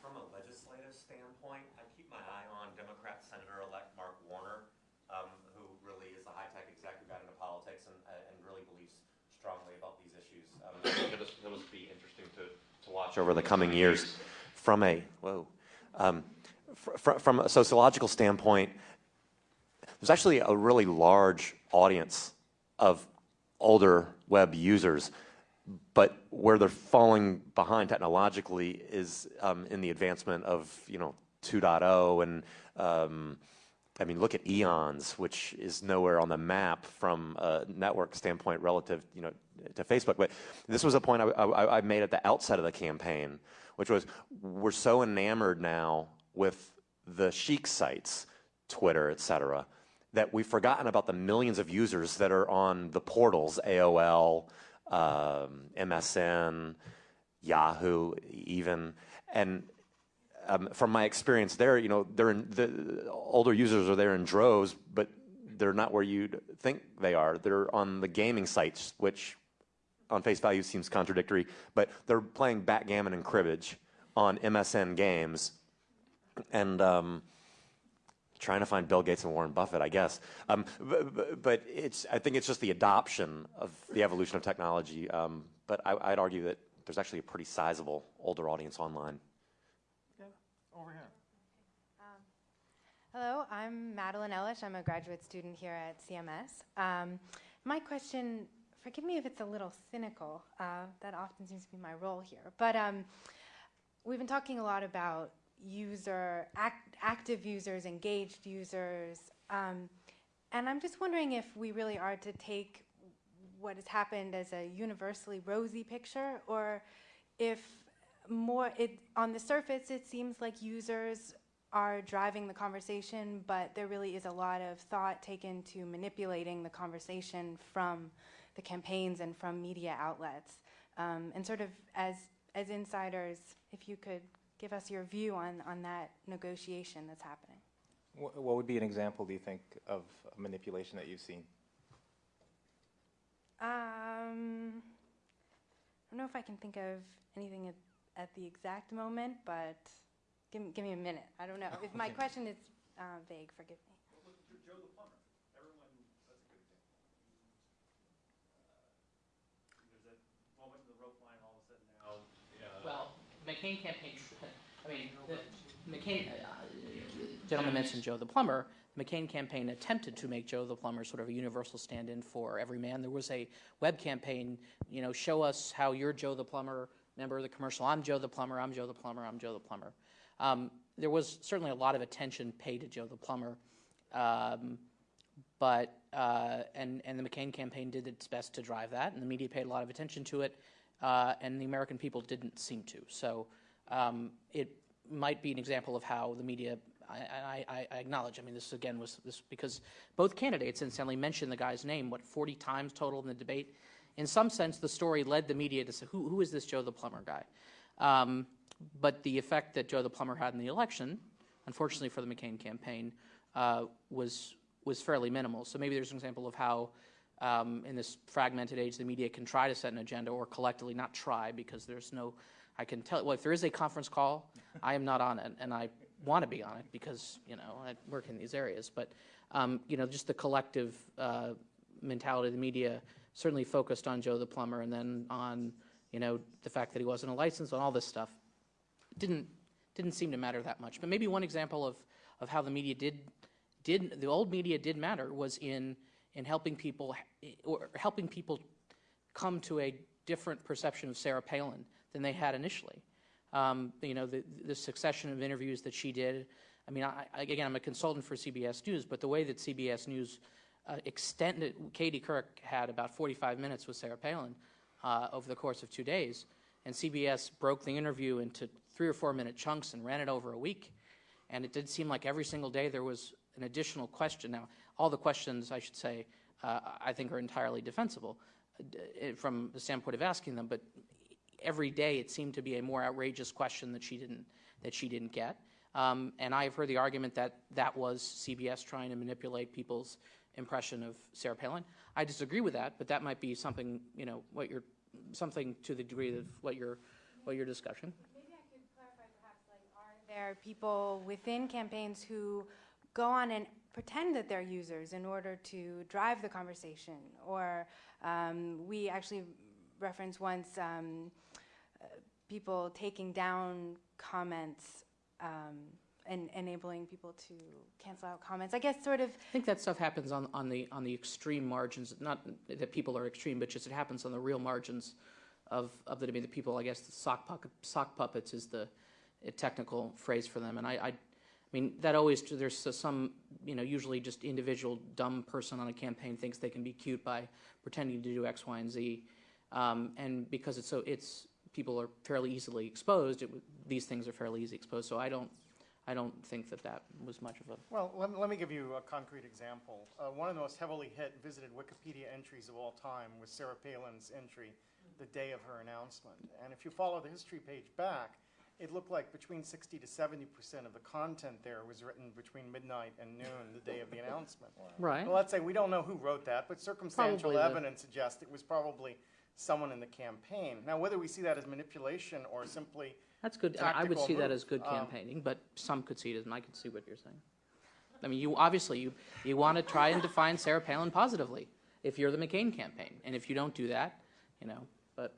From a legislative standpoint, I keep my eye on Democrat Senator-elect Mark Warner, um, who really is a high-tech exec who got into politics and, uh, and really believes strongly about these issues. Um, it'll, it'll be interesting to, to watch over the coming years. From a whoa, um, fr from a sociological standpoint, there's actually a really large audience of older web users but where they're falling behind technologically is um, in the advancement of you know 2.0 and um, I mean look at Eons, which is nowhere on the map from a network standpoint relative you know to Facebook. But this was a point I, I, I made at the outset of the campaign, which was we're so enamored now with the chic sites, Twitter, et cetera, that we've forgotten about the millions of users that are on the portals, AOL MSN, Yahoo, even, and um, from my experience there, you know, the older users are there in droves, but they're not where you'd think they are. They're on the gaming sites, which on face value seems contradictory, but they're playing backgammon and cribbage on MSN games, and um, trying to find Bill Gates and Warren Buffett, I guess. Um, but, but, it's, I think it's just the adoption of the evolution of technology. Um, but I, would argue that there's actually a pretty sizable older audience online. Yeah, over here. Um, hello, I'm Madeline Ellis. I'm a graduate student here at CMS. Um, my question, forgive me if it's a little cynical, uh, that often seems to be my role here, but um, we've been talking a lot about user, act, active users, engaged users. Um, and I'm just wondering if we really are to take what has happened as a universally rosy picture, or if more, it, on the surface, it seems like users are driving the conversation, but there really is a lot of thought taken to manipulating the conversation from the campaigns and from media outlets. Um, and sort of as, as insiders, if you could give us your view on, on that negotiation that's happening. What, what would be an example, do you think, of manipulation that you've seen? Um, I don't know if I can think of anything at, at the exact moment, but give me, give me a minute. I don't know. If my question is uh, vague, forgive me. Joe the plumber. Everyone, that's a good example. Uh, there's a moment in the rope line, all of a sudden now. Yeah. Well, McCain campaign I mean, the McCain, uh, gentleman mentioned Joe the plumber. The McCain campaign attempted to make Joe the plumber sort of a universal stand-in for every man. There was a web campaign, you know, show us how you're Joe the plumber. member of the commercial? I'm Joe the plumber. I'm Joe the plumber. I'm Joe the plumber. Um, there was certainly a lot of attention paid to Joe the plumber, um, but uh, and and the McCain campaign did its best to drive that, and the media paid a lot of attention to it, uh, and the American people didn't seem to. So um, it might be an example of how the media. I, I, I, acknowledge. I mean, this again was this because both candidates incidentally mentioned the guy's name what 40 times total in the debate. In some sense, the story led the media to say, "Who, who is this Joe the plumber guy?" Um, but the effect that Joe the plumber had in the election, unfortunately for the McCain campaign, uh, was was fairly minimal. So maybe there's an example of how. Um, in this fragmented age, the media can try to set an agenda or collectively not try because there's no I can tell, well, if there is a conference call, I am not on it, and I want to be on it because, you know, I work in these areas. But, um, you know, just the collective uh, mentality of the media certainly focused on Joe the plumber and then on, you know, the fact that he wasn't a license and all this stuff. Didn't, didn't seem to matter that much. But maybe one example of, of how the media did, did, the old media did matter was in, in helping people, or helping people come to a different perception of Sarah Palin than they had initially. Um, you know, the, the, succession of interviews that she did. I mean, I, again, I'm a consultant for CBS News, but the way that CBS News uh, extended, Katie Couric had about 45 minutes with Sarah Palin uh, over the course of two days, and CBS broke the interview into three or four minute chunks and ran it over a week. And it did seem like every single day there was an additional question. Now, all the questions, I should say, uh, I think are entirely defensible uh, from the standpoint of asking them, but every day it seemed to be a more outrageous question that she didn't that she didn't get. Um, and I've heard the argument that that was CBS trying to manipulate people's impression of Sarah Palin. I disagree with that, but that might be something you know what you're something to the degree of what your what your discussion. There are there people within campaigns who go on and pretend that they're users in order to drive the conversation. Or um, we actually referenced once um, people taking down comments um, and enabling people to cancel out comments. I guess sort of. I think that stuff happens on, on the on the extreme margins. Not that people are extreme, but just it happens on the real margins of, of the debate. The people, I guess, the sock, puppet, sock puppets is the technical phrase for them. And I, I, I mean, that always, there's some, you know, usually just individual dumb person on a campaign thinks they can be cute by pretending to do X, Y, and Z. Um, and because it's so, it's, people are fairly easily exposed, it, these things are fairly easily exposed. So I don't, I don't think that that was much of a. Well, let, let me give you a concrete example. Uh, one of the most heavily hit visited Wikipedia entries of all time was Sarah Palin's entry the day of her announcement. And if you follow the history page back, it looked like between 60 to 70 percent of the content there was written between midnight and noon the day of the announcement. Right. Well, let's say we don't know who wrote that, but circumstantial Probably the- evidence suggests it was probably someone in the campaign. Now, whether we see that as manipulation or simply That's good. I would tactical see that as good um, campaigning, but some could see it as, and I could see what you're saying. I mean, you obviously you you want to try and define Sarah Palin positively if you're the McCain campaign, and if you don't do that, you know. But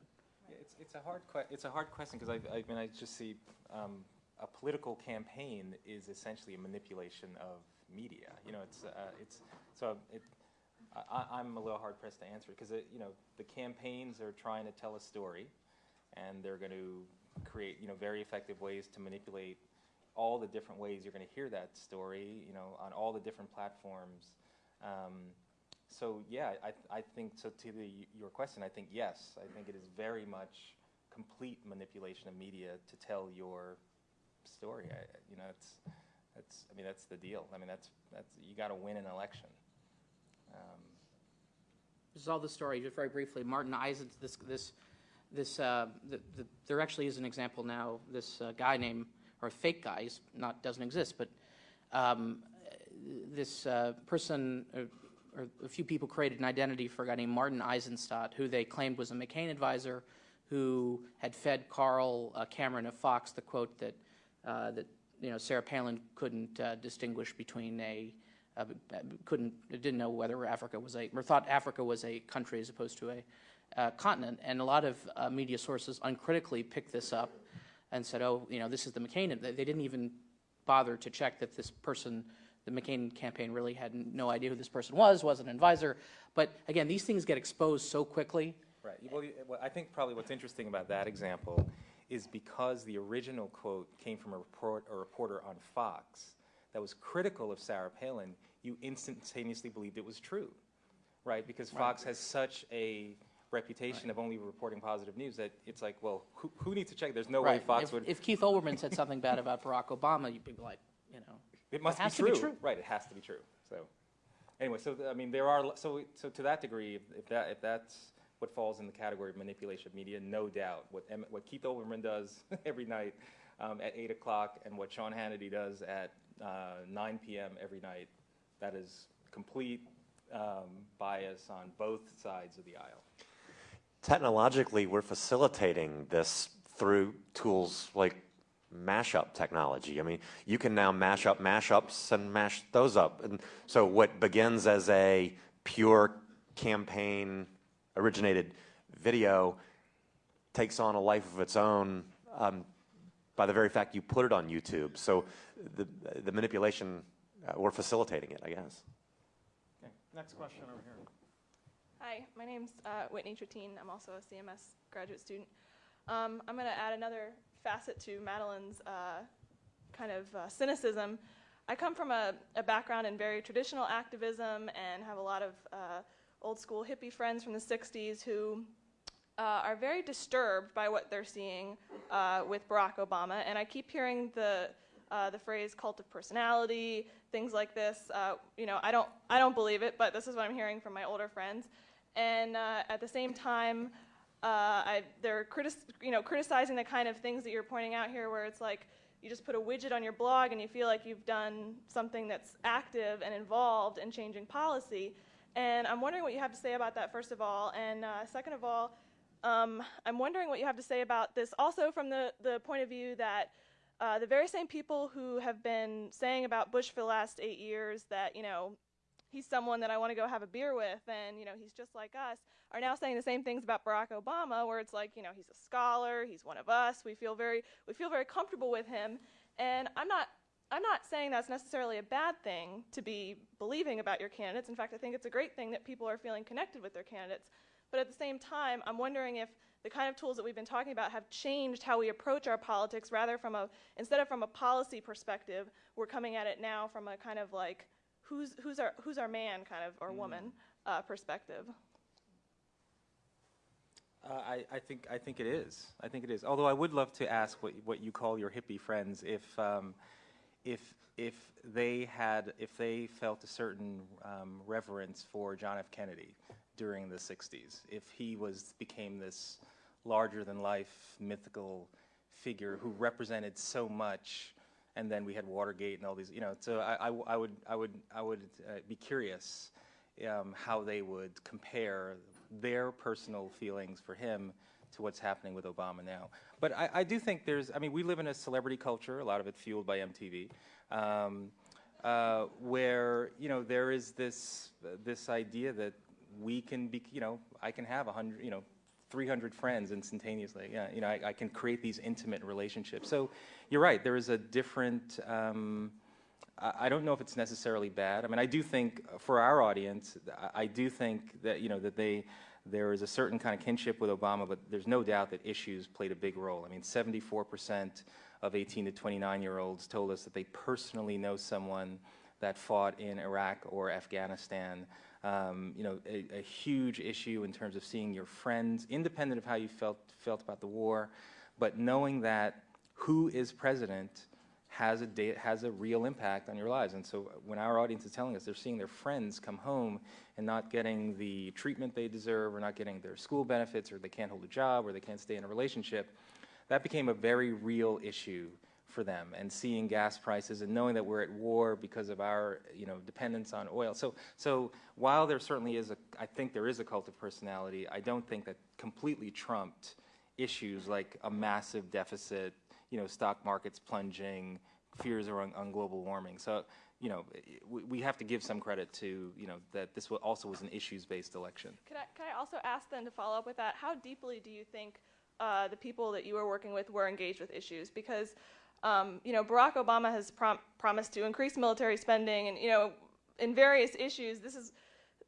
Yeah, It's, it's a hard que- it's a hard question because I, I mean I just see um, a political campaign is essentially a manipulation of media. You know, it's uh, it's so it, I, I'm a little hard pressed to answer because you know the campaigns are trying to tell a story, and they're going to create you know very effective ways to manipulate all the different ways you're going to hear that story. You know, on all the different platforms. Um, so yeah, I, I think so. To the, your question, I think yes. I think it is very much complete manipulation of media to tell your story. I, you know, it's that's. I mean, that's the deal. I mean, that's that's you got to win an election. Um, This is all the story. Just very briefly, Martin Eisen. This this this uh, the, the, there actually is an example now. This uh, guy named or fake guy, not doesn't exist, but um, this uh, person. Uh, or a few people created an identity for a guy named Martin Eisenstadt, who they claimed was a McCain advisor, who had fed Carl uh, Cameron of Fox the quote that uh, that you know Sarah Palin couldn't distinguish between a uh, couldn't didn't know whether Africa was a or thought Africa was a country as opposed to a uh, continent, and a lot of uh, media sources uncritically picked this up and said, "Oh, you know, this is the McCain." They they didn't even bother to check that this person, the McCain campaign, really had no idea who this person was, was an advisor. But again, these things get exposed so quickly. Right. Well, well, I think probably what's interesting about that example is because the original quote came from a, report, a reporter on Fox that was critical of Sarah Palin, you instantaneously believed it was true, right? Because Fox has such a reputation of only reporting positive news that it's like, well, who, who needs to check? There's no way Fox if, would. If Keith Olbermann said something bad about Barack Obama, you'd be like, you know, It must has be, true. be true. Right, it has to be true. So, anyway, so I mean, there are so so to that degree, if, if that if that's what falls in the category of manipulation of media, no doubt. What what Keith Olbermann does every night um, at eight o'clock, and what Sean Hannity does at uh, nine p.m. every night, that is complete um, bias on both sides of the aisle. Technologically, we're facilitating this through tools like mashup technology. I mean, you can now mash up mashups and mash those up. And so what begins as a pure campaign originated video takes on a life of its own um, by the very fact you put it on YouTube. So the, the manipulation, uh, we're facilitating it, I guess. Okay, next question over here. Hi, my name's uh, Whitney Tratine. I'm also a CMS graduate student. Um, I'm going to add another facet to Madeline's uh, kind of uh, cynicism. I come from a, a background in very traditional activism and have a lot of uh, old school hippie friends from the 60s who uh, are very disturbed by what they're seeing uh, with Barack Obama. And I keep hearing the uh, the phrase cult of personality, things like this. Uh, you know, I don't I don't believe it, but this is what I'm hearing from my older friends. And uh, at the same time, Uh, I, they're you know, criticizing the kind of things that you're pointing out here, where it's like you just put a widget on your blog and you feel like you've done something that's active and involved in changing policy. And I'm wondering what you have to say about that, first of all. And second of all, um, I'm wondering what you have to say about this also from the, the point of view that uh, the very same people who have been saying about Bush for the last eight years that, you know, he's someone that I want to go have a beer with and, you know, he's just like us, are now saying the same things about Barack Obama, where it's like, you know, he's a scholar, he's one of us, we feel very, we feel very comfortable with him. And I'm not, I'm not saying that's necessarily a bad thing to be believing about your candidates. In fact, I think it's a great thing that people are feeling connected with their candidates. But at the same time, I'm wondering if the kind of tools that we've been talking about have changed how we approach our politics rather from a instead of from a policy perspective we're coming at it now from a kind of like who's who's our who's our man kind of or woman uh, perspective Uh, I, I think I think it is. I think it is. Although I would love to ask what what you call your hippie friends if um, if if they had if they felt a certain um, reverence for John F. Kennedy during the '60s, if he was became this larger than life mythical figure who represented so much, and then we had Watergate and all these, you know. So I, I, I would I would I would uh, be curious um, how they would compare their personal feelings for him to what's happening with Obama now. But I, I do think there's, I mean, we live in a celebrity culture, a lot of it fueled by MTV, um, uh, where, you know, there is this, uh, this idea that we can be, you know, I can have a hundred, you know, 300 friends instantaneously. Yeah, you know, I, I, can create these intimate relationships. So you're right, there is a different, um, I don't know if it's necessarily bad. I mean, I do think for our audience, I do think that you know that they there is a certain kind of kinship with Obama, but there's no doubt that issues played a big role. I mean, 74% of 18 to 29 year olds told us that they personally know someone that fought in Iraq or Afghanistan. Um, you know, a, a huge issue in terms of seeing your friends, independent of how you felt felt about the war, but knowing that who is president has a, has a real impact on your lives. And so when our audience is telling us they're seeing their friends come home and not getting the treatment they deserve or not getting their school benefits or they can't hold a job or they can't stay in a relationship, that became a very real issue for them and seeing gas prices and knowing that we're at war because of our you know dependence on oil so so while there certainly is a I think there is a cult of personality I don't think that completely trumped issues like a massive deficit you know, stock markets plunging, fears around on global warming. So, you know, we, we have to give some credit to, you know, that this also was an issues-based election. Can I, I also ask then to follow up with that, how deeply do you think uh, the people that you were working with were engaged with issues? Because, um, you know, Barack Obama has prom promised to increase military spending and, you know, in various issues, this is,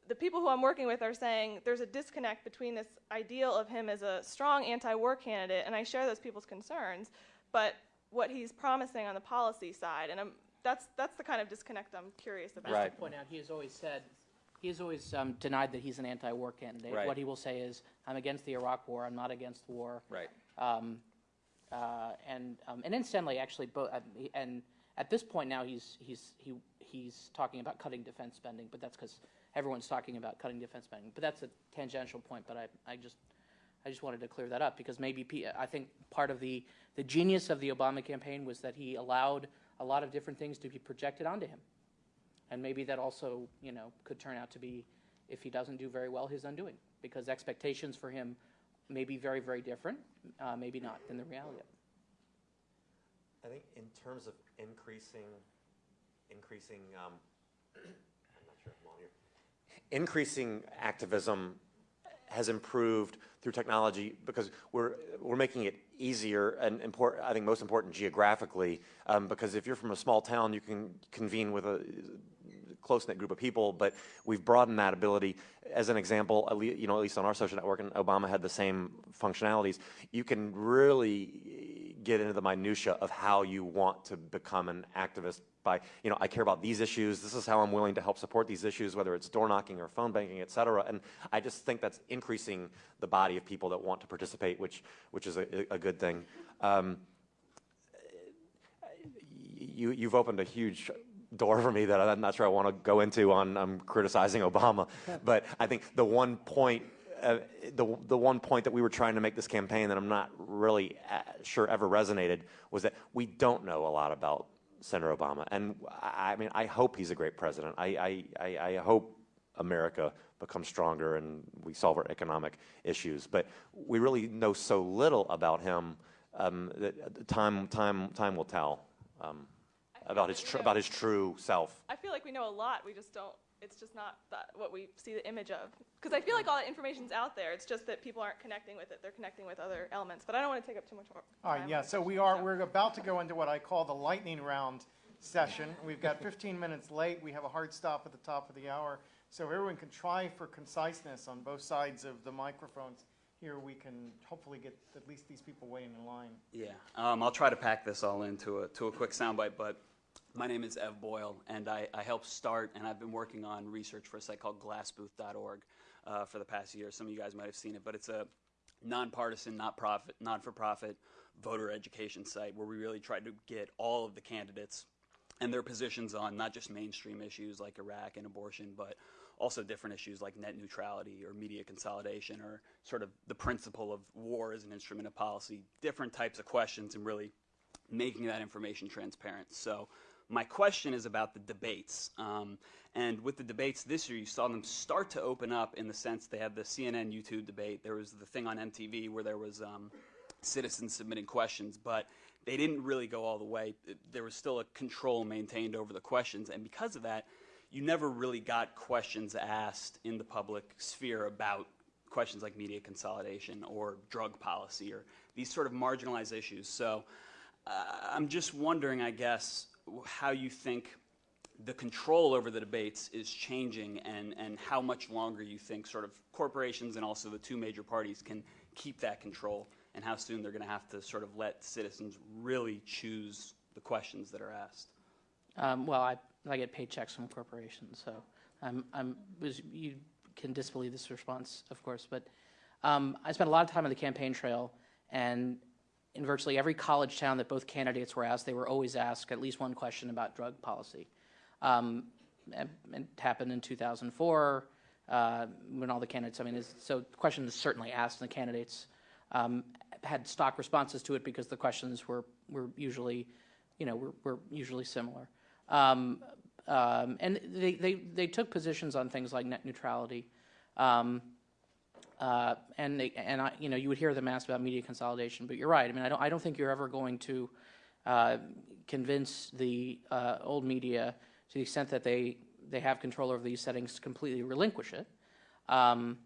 the people who I'm working with are saying there's a disconnect between this ideal of him as a strong anti-war candidate, and I share those people's concerns, but what he's promising on the policy side, and I'm, that's that's the kind of disconnect I'm curious about. Just to point out, he has always said, he has always um, denied that he's an anti-war candidate. Right. What he will say is, I'm against the Iraq War. I'm not against war. Right. Um, uh, and um, and incidentally, actually, bo- uh, and at this point now, he's he's he he's talking about cutting defense spending, but that's because everyone's talking about cutting defense spending. But that's a tangential point. But I I just I just wanted to clear that up because maybe I think part of the, the genius of the Obama campaign was that he allowed a lot of different things to be projected onto him. And maybe that also, you know, could turn out to be, if he doesn't do very well, his undoing. Because expectations for him may be very, very different, uh, maybe not, than the reality of. I think in terms of increasing, increasing, um, I'm not sure I'm on here, increasing activism has improved through technology because we're we're making it easier and important. I think most important geographically um, because if you're from a small town, you can convene with a close-knit group of people, but we've broadened that ability. As an example, you know, at least on our social network, and Obama had the same functionalities. You can really get into the minutia of how you want to become an activist by, you know, I care about these issues. This is how I'm willing to help support these issues, whether it's door knocking or phone banking, et cetera. And I just think that's increasing the body of people that want to participate, which, which is a, a good thing. Um, you, you've opened a huge door for me that I'm not sure I want to go into on um, criticizing Obama. But I think the one point uh, the, the one point that we were trying to make this campaign that I'm not really uh, sure ever resonated was that we don't know a lot about Senator Obama. And I, I mean, I hope he's a great president. I, I, I, I hope America becomes stronger and we solve our economic issues. But we really know so little about him um, that time, time, time will tell um, about his tr- about his true self. I feel like we know a lot. We just don't. It's just not that what we see the image of. Because I feel like all that information's out there. It's just that people aren't connecting with it. They're connecting with other elements. But I don't want to take up too much more. All right, yeah, so we are, we're about to go into what I call the lightning round session. We've got 15 minutes late. We have a hard stop at the top of the hour. So everyone can try for conciseness on both sides of the microphones. Here we can hopefully get at least these people waiting in line. Yeah, um, I'll try to pack this all into a, to a quick soundbite, but my name is Ev Boyle, and I, I helped start, and I've been working on research for a site called glassbooth.org uh, for the past year. Some of you guys might have seen it, but it's a nonpartisan, not profit, non-for-profit voter education site where we really try to get all of the candidates and their positions on not just mainstream issues like Iraq and abortion, but also different issues like net neutrality or media consolidation or sort of the principle of war as an instrument of policy, different types of questions and really making that information transparent. So my question is about the debates. Um, and with the debates this year, you saw them start to open up in the sense they had the CNN YouTube debate. There was the thing on MTV where there was um, citizens submitting questions, but they didn't really go all the way. There was still a control maintained over the questions. And because of that, you never really got questions asked in the public sphere about questions like media consolidation or drug policy or these sort of marginalized issues. So uh, I'm just wondering, I guess, how you think the control over the debates is changing and, and how much longer you think sort of corporations and also the two major parties can keep that control and how soon they're going to have to sort of let citizens really choose the questions that are asked. Um, well, I, I get paychecks from corporations, so I'm, I'm, you can disbelieve this response, of course, but um, I spent a lot of time on the campaign trail, and in virtually every college town that both candidates were asked, they were always asked at least one question about drug policy. Um, it happened in 2004 uh, when all the candidates, I mean, it's, so the question is certainly asked, and the candidates um, had stock responses to it because the questions were, were usually, you know, were, were usually similar. Um, um, and they, they, they took positions on things like net neutrality. Um, uh, and they, and I, you know, you would hear them ask about media consolidation, but you're right. I mean, I don't, I don't think you're ever going to uh, convince the uh, old media to the extent that they, they have control over these settings to completely relinquish it. Um,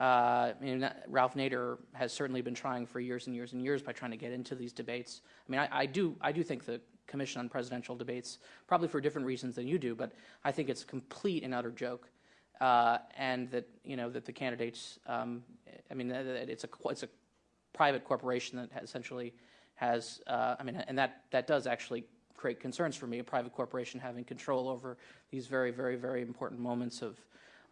uh, I mean, Ralph Nader has certainly been trying for years and years and years by trying to get into these debates. I mean, I, I do, I do think the Commission on Presidential Debates, probably for different reasons than you do, but I think it's a complete and utter joke, uh, and that you know that the candidates, um, I mean, it's a it's a private corporation that essentially has, uh, I mean, and that that does actually create concerns for me. A private corporation having control over these very, very, very important moments of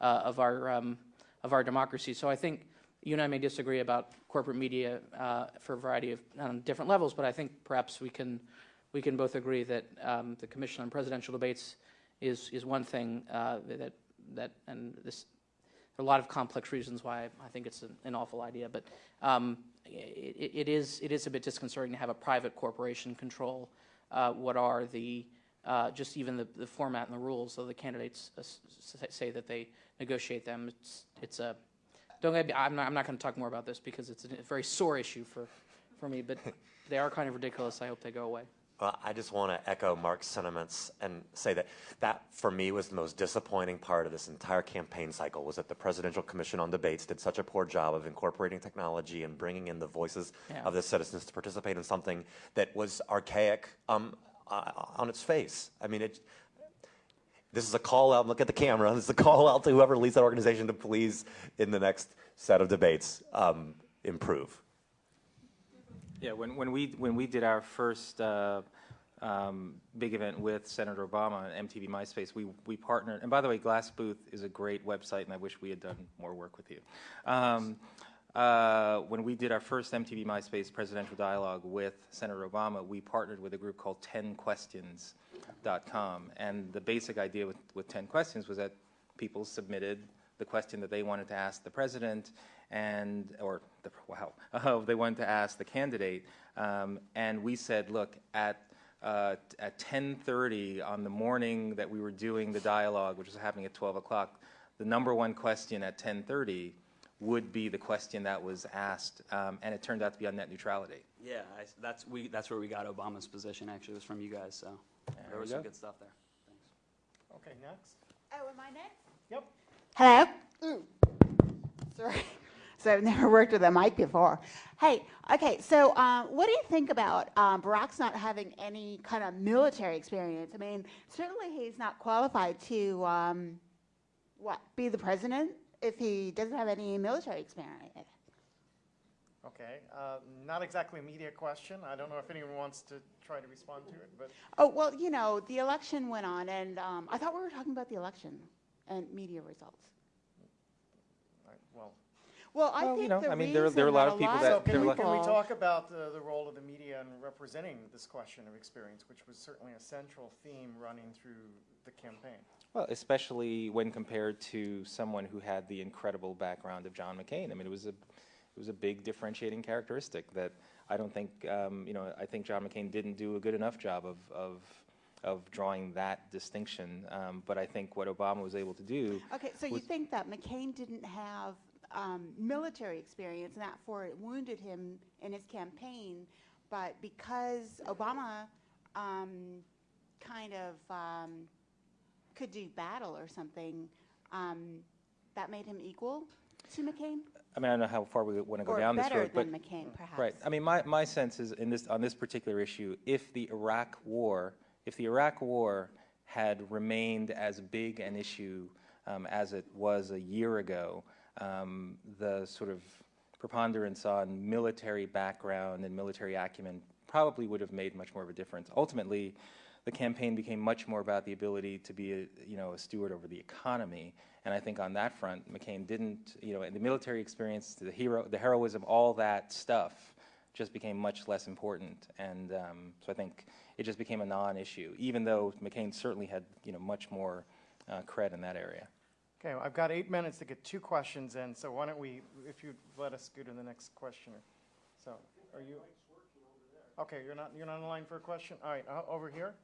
uh, of our um, of our democracy. So I think you and I may disagree about corporate media uh, for a variety of um, different levels, but I think perhaps we can we can both agree that um, the Commission on Presidential Debates is is one thing uh, that that and this there are a lot of complex reasons why I think it's an, an awful idea, but um, it, it is it is a bit disconcerting to have a private corporation control uh, what are the uh, just even the, the format and the rules. So the candidates uh, say that they negotiate them. It's it's a don't get me, I'm not I'm not going to talk more about this because it's a very sore issue for for me, but they are kind of ridiculous. I hope they go away. Well, I just want to echo Marc's sentiments and say that that, for me, was the most disappointing part of this entire campaign cycle was that the Presidential Commission on Debates did such a poor job of incorporating technology and bringing in the voices Yeah. of the citizens to participate in something that was archaic um, uh, on its face. I mean, it, this is a call out, look at the camera, this is a call out to whoever leads that organization to please, in the next set of debates, um, improve. Yeah, when, when we when we did our first uh, um, big event with Senator Obama on MTV MySpace, we we partnered. And by the way, Glass Booth is a great website, and I wish we had done more work with you. Um, uh, when we did our first MTV MySpace presidential dialogue with Senator Obama, we partnered with a group called 10questions.com. And the basic idea with, with 10 questions was that people submitted the question that they wanted to ask the president, and or the, wow, uh, they wanted to ask the candidate, um, and we said, look, at uh, at 10:30 on the morning that we were doing the dialogue, which was happening at 12 o'clock, the number one question at 10:30 would be the question that was asked, um, and it turned out to be on net neutrality. Yeah, I, that's we. That's where we got Obama's position. Actually, was from you guys. So there we was some good stuff there. Thanks. Okay, next. Oh, am I next? Yep. Hello? Sorry. So I've never worked with a mic before. Hey, okay, so um, what do you think about um, Barack's not having any kind of military experience? I mean, certainly he's not qualified to, um, what, be the president if he doesn't have any military experience. Okay, uh, not exactly a media question. I don't know if anyone wants to try to respond to it, but Oh, well, you know, the election went on, and um, I thought we were talking about the election and media results. I- well. Well, I Well, you think know, the I mean, there- there are a reason lot of people that- So can we, can we talk about the, the role of the media in representing this question of experience, which was certainly a central theme running through the campaign? Well, especially when compared to someone who had the incredible background of John McCain. I mean, it was a, it was a big differentiating characteristic that I don't think, um, you know, I think John McCain didn't do a good enough job of, of, of drawing that distinction. Um, but I think what Obama was able to do. Okay, so you think that McCain didn't have um, military experience, and for it wounded him in his campaign, but because Obama um, kind of um, could do battle or something, um, that made him equal to McCain? I mean, I don't know how far we want to go Or down this road, but McCain, perhaps. right. I mean, my, my sense is in this on this particular issue, if the Iraq War, if the Iraq War had remained as big an issue um, as it was a year ago, um, the sort of preponderance on military background and military acumen probably would have made much more of a difference. Ultimately, the campaign became much more about the ability to be a, you know, a steward over the economy. And I think on that front, McCain didn't, you know, the military experience, the hero, the heroism, all that stuff just became much less important. And um, so I think it just became a non-issue, even though McCain certainly had, you know, much more uh, cred in that area. Okay, I've got eight minutes to get two questions in, so why don't we, if you'd let us go to the next questioner. So, are you? Okay, you're not, you're not in line for a question? All right, uh, over here?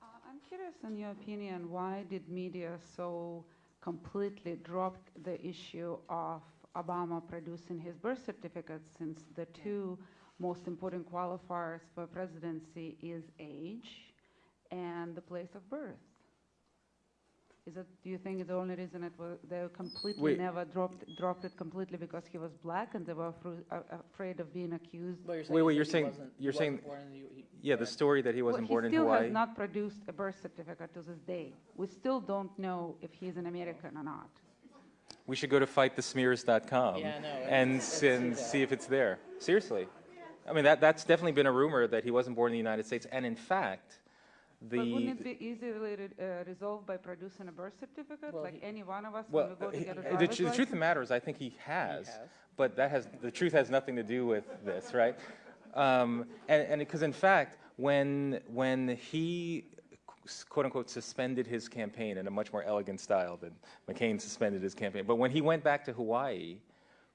Uh, I'm curious, in your opinion, why did media so completely drop the issue of Obama producing his birth certificate since the two most important qualifiers for presidency is age and the place of birth? Is it, do you think the only reason it was, they completely Wait. never dropped, dropped it completely because he was black and they were afru- uh, afraid of being accused? Well, you're saying Wait, he wait, said you're saying, wasn't- you're saying, wasn't born in the U- he- yeah, the story that he wasn't born in Well, he Hawaii. still has not produced a birth certificate to this day. We still don't know if he's an American or not. We should go to fightthesmears.com Yeah, I know, and, let's- s- and see that. see if it's there. Seriously. I mean, that, that's definitely been a rumor that he wasn't born in the United States. And in fact, But wouldn't it be easily re- uh, resolved by producing a birth certificate, like any one of us well, when we go to get a the, driver's tr- the truth of the matter is, I think he has, has. but that has the truth has nothing to do with this, right? Um, and because in fact, when when he quote unquote suspended his campaign in a much more elegant style than McCain suspended his campaign, but when he went back to Hawaii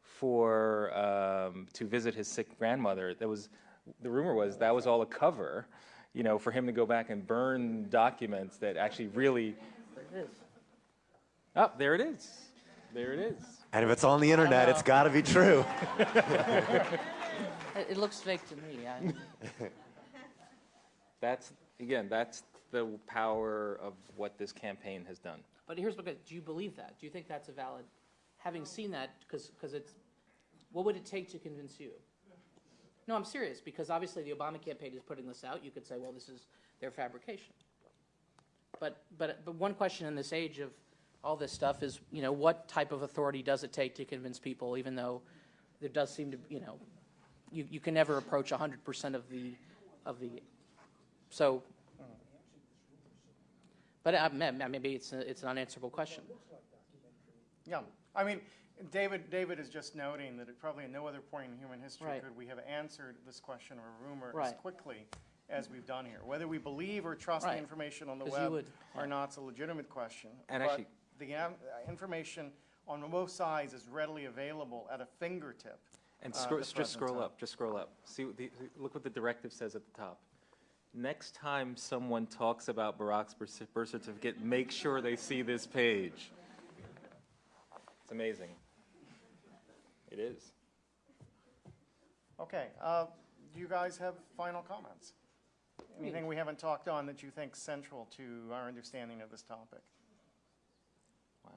for um, to visit his sick grandmother, there was the rumor was that was all a cover, you know, for him to go back and burn documents that actually really. There it is. Oh, there it is. There it is. And if it's on the internet, it's got to be true. It, it looks fake to me. I, That's again, that's the power of what this campaign has done. but here's what, do you believe that? Do you think that's a valid, having seen that, because it's, what would it take to convince you? No, I'm serious, because obviously the Obama campaign is putting this out. You could say, well, this is their fabrication. But, but, but one question in this age of all this stuff is, you know, what type of authority does it take to convince people, even though there does seem to, you know, you, you can never approach 100% of the, of the, so, but uh, ma- ma- maybe it's, a, it's an unanswerable question. Yeah, I mean, David, David is just noting that it probably at no other point in human history Right. could we have answered this question or a rumor as Right. quickly as we've done here. Whether we believe or trust the Right. information on the 'Cause you web would, or not, it's a legitimate question. And But- actually, the um, information on both sides is readily available at a fingertip. And uh, scroll, at the just present scroll time. up, just scroll up. See, what the, look what the directive says at the top. Next time someone talks about Barack's birth birth certificate, make sure they see this page. It's amazing. It is. Okay, uh, do you guys have final comments? Anything we haven't talked on that you think central to our understanding of this topic? Wow.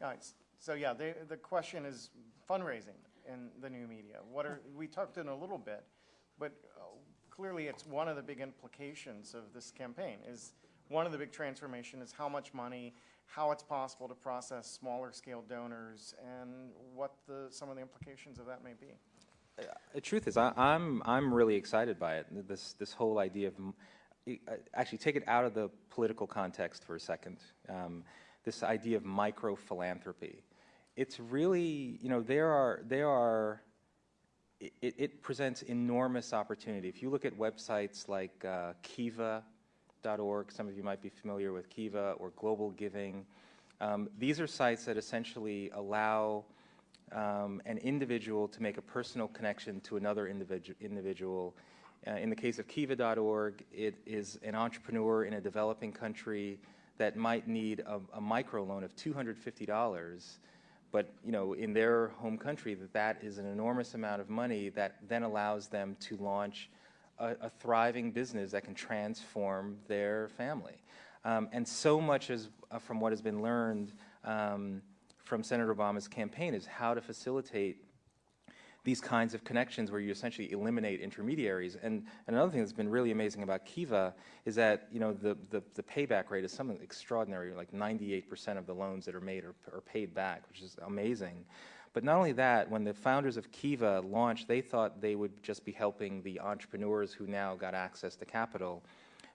All right, so yeah, the, the question is fundraising in the new media. What are, we talked in a little bit, but uh, clearly it's one of the big implications of this campaign is, one of the big transformation is how much money, how it's possible to process smaller scale donors, and what the, some of the implications of that may be. The truth is, I, I'm I'm really excited by it. This this whole idea of, uh, actually, take it out of the political context for a second. Um, this idea of micro philanthropy. It's really, you know, there are there are. It, it presents enormous opportunity. If you look at websites like uh, Some of you might be familiar with Kiva or Global Giving. Um, these are sites that essentially allow um, an individual to make a personal connection to another individu- individual. Uh, in the case of Kiva.org, it is an entrepreneur in a developing country that might need a, a microloan of $250, but you know, in their home country, that that is an enormous amount of money that then allows them to launch a, a thriving business that can transform their family. Um, and so much is, uh, from what has been learned um, from Senator Obama's campaign is how to facilitate these kinds of connections where you essentially eliminate intermediaries. And, and another thing that's been really amazing about Kiva is that you know the, the, the payback rate is something extraordinary, like 98% of the loans that are made are, are paid back, which is amazing. But not only that, when the founders of Kiva launched, they thought they would just be helping the entrepreneurs who now got access to capital.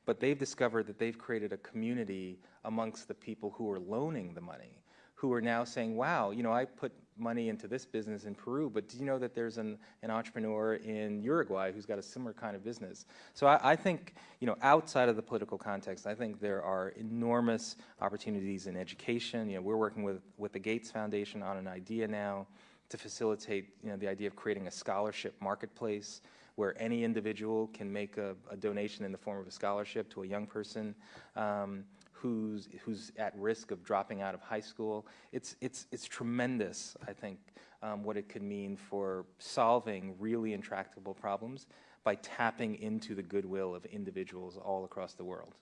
But they've discovered that they've created a community amongst the people who are loaning the money who are now saying, wow, you know, I put money into this business in Peru, but do you know that there's an, an entrepreneur in Uruguay who's got a similar kind of business? So I, I think, you know, outside of the political context, I think there are enormous opportunities in education. You know, we're working with, with the Gates Foundation on an idea now to facilitate, you know, the idea of creating a scholarship marketplace where any individual can make a, a donation in the form of a scholarship to a young person. Um, who's who's at risk of dropping out of high school. It's it's it's tremendous. I think um, what it could mean for solving really intractable problems by tapping into the goodwill of individuals all across the world.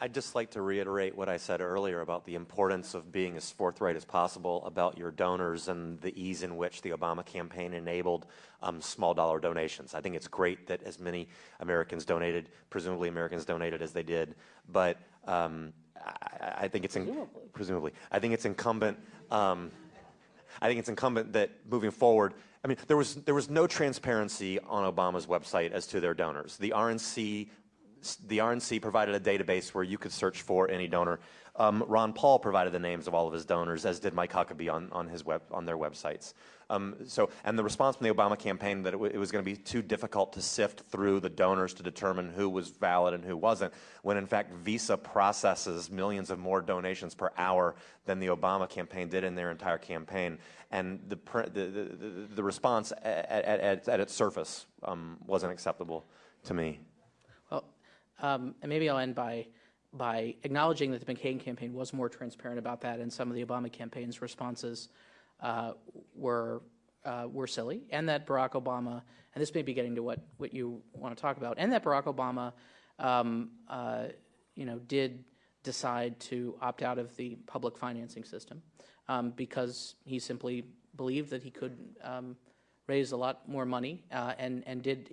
I'd just like to reiterate what I said earlier about the importance of being as forthright as possible about your donors and the ease in which the Obama campaign enabled um, small dollar donations. I think it's great that as many Americans donated, presumably Americans donated as they did, but um, I, I think it's in, Presumably. presumably. I think it's incumbent. Um, I think it's incumbent that moving forward, I mean, there was there was no transparency on Obama's website as to their donors. The RNC, the RNC provided a database where you could search for any donor. Um, Ron Paul provided the names of all of his donors, as did Mike Huckabee on, on his web on their websites. Um, so, and the response from the Obama campaign that it, it was going to be too difficult to sift through the donors to determine who was valid and who wasn't, when in fact Visa processes millions of more donations per hour than the Obama campaign did in their entire campaign, and the the, the, the, response at, at, at, at its surface um, wasn't acceptable to me. Well, um, and maybe I'll end by by acknowledging that the McCain campaign was more transparent about that, and some of the Obama campaign's responses were uh, were silly, and that Barack Obama, and this may be getting to what what you want to talk about, and that Barack Obama, um, uh, you know, did decide to opt out of the public financing system um, because he simply believed that he could um, raise a lot more money uh, and, and did,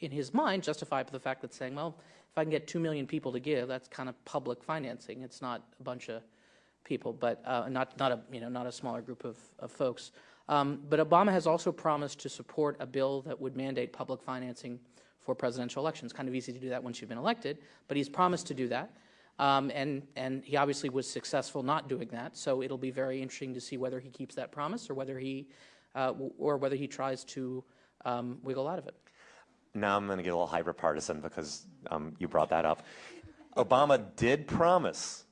in his mind, justify the fact that saying, well, if I can get 2 million people to give, that's kind of public financing. It's not a bunch of people, but uh, not, not, a, you know, not a smaller group of, of folks. Um, but Obama has also promised to support a bill that would mandate public financing for presidential elections. Kind of easy to do that once you've been elected, but he's promised to do that. Um, and, and he obviously was successful not doing that, so it'll be very interesting to see whether he keeps that promise or whether he, uh, or whether he tries to um, wiggle out of it. Now I'm going to get a little hyper partisan because um, you brought that up. Obama did promise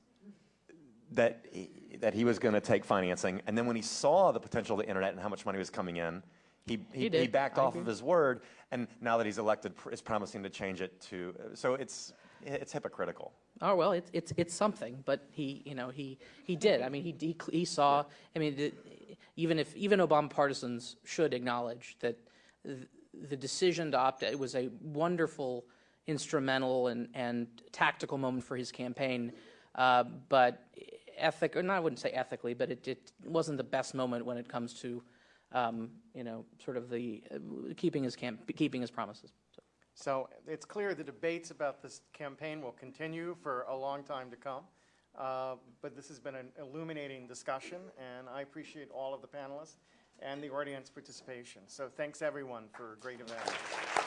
that he, that he was going to take financing, and then when he saw the potential of the internet and how much money was coming in, he he, He he, backed I off agree. of his word, and now that he's elected, pr- is promising to change it to. So it's it's hypocritical. Oh well, it's it's it's something, but he you know he he did. I mean he he, he saw. I mean the, even if even Obama partisans should acknowledge that th- the decision to opt it was a wonderful instrumental and and tactical moment for his campaign, uh, but ethic or not I wouldn't say ethically, but it, it wasn't the best moment when it comes to um, you know sort of the uh, keeping his camp keeping his promises. So. So it's clear the debates about this campaign will continue for a long time to come. Uh, But this has been an illuminating discussion, and I appreciate all of the panelists and the audience participation. So thanks, everyone, for a great event.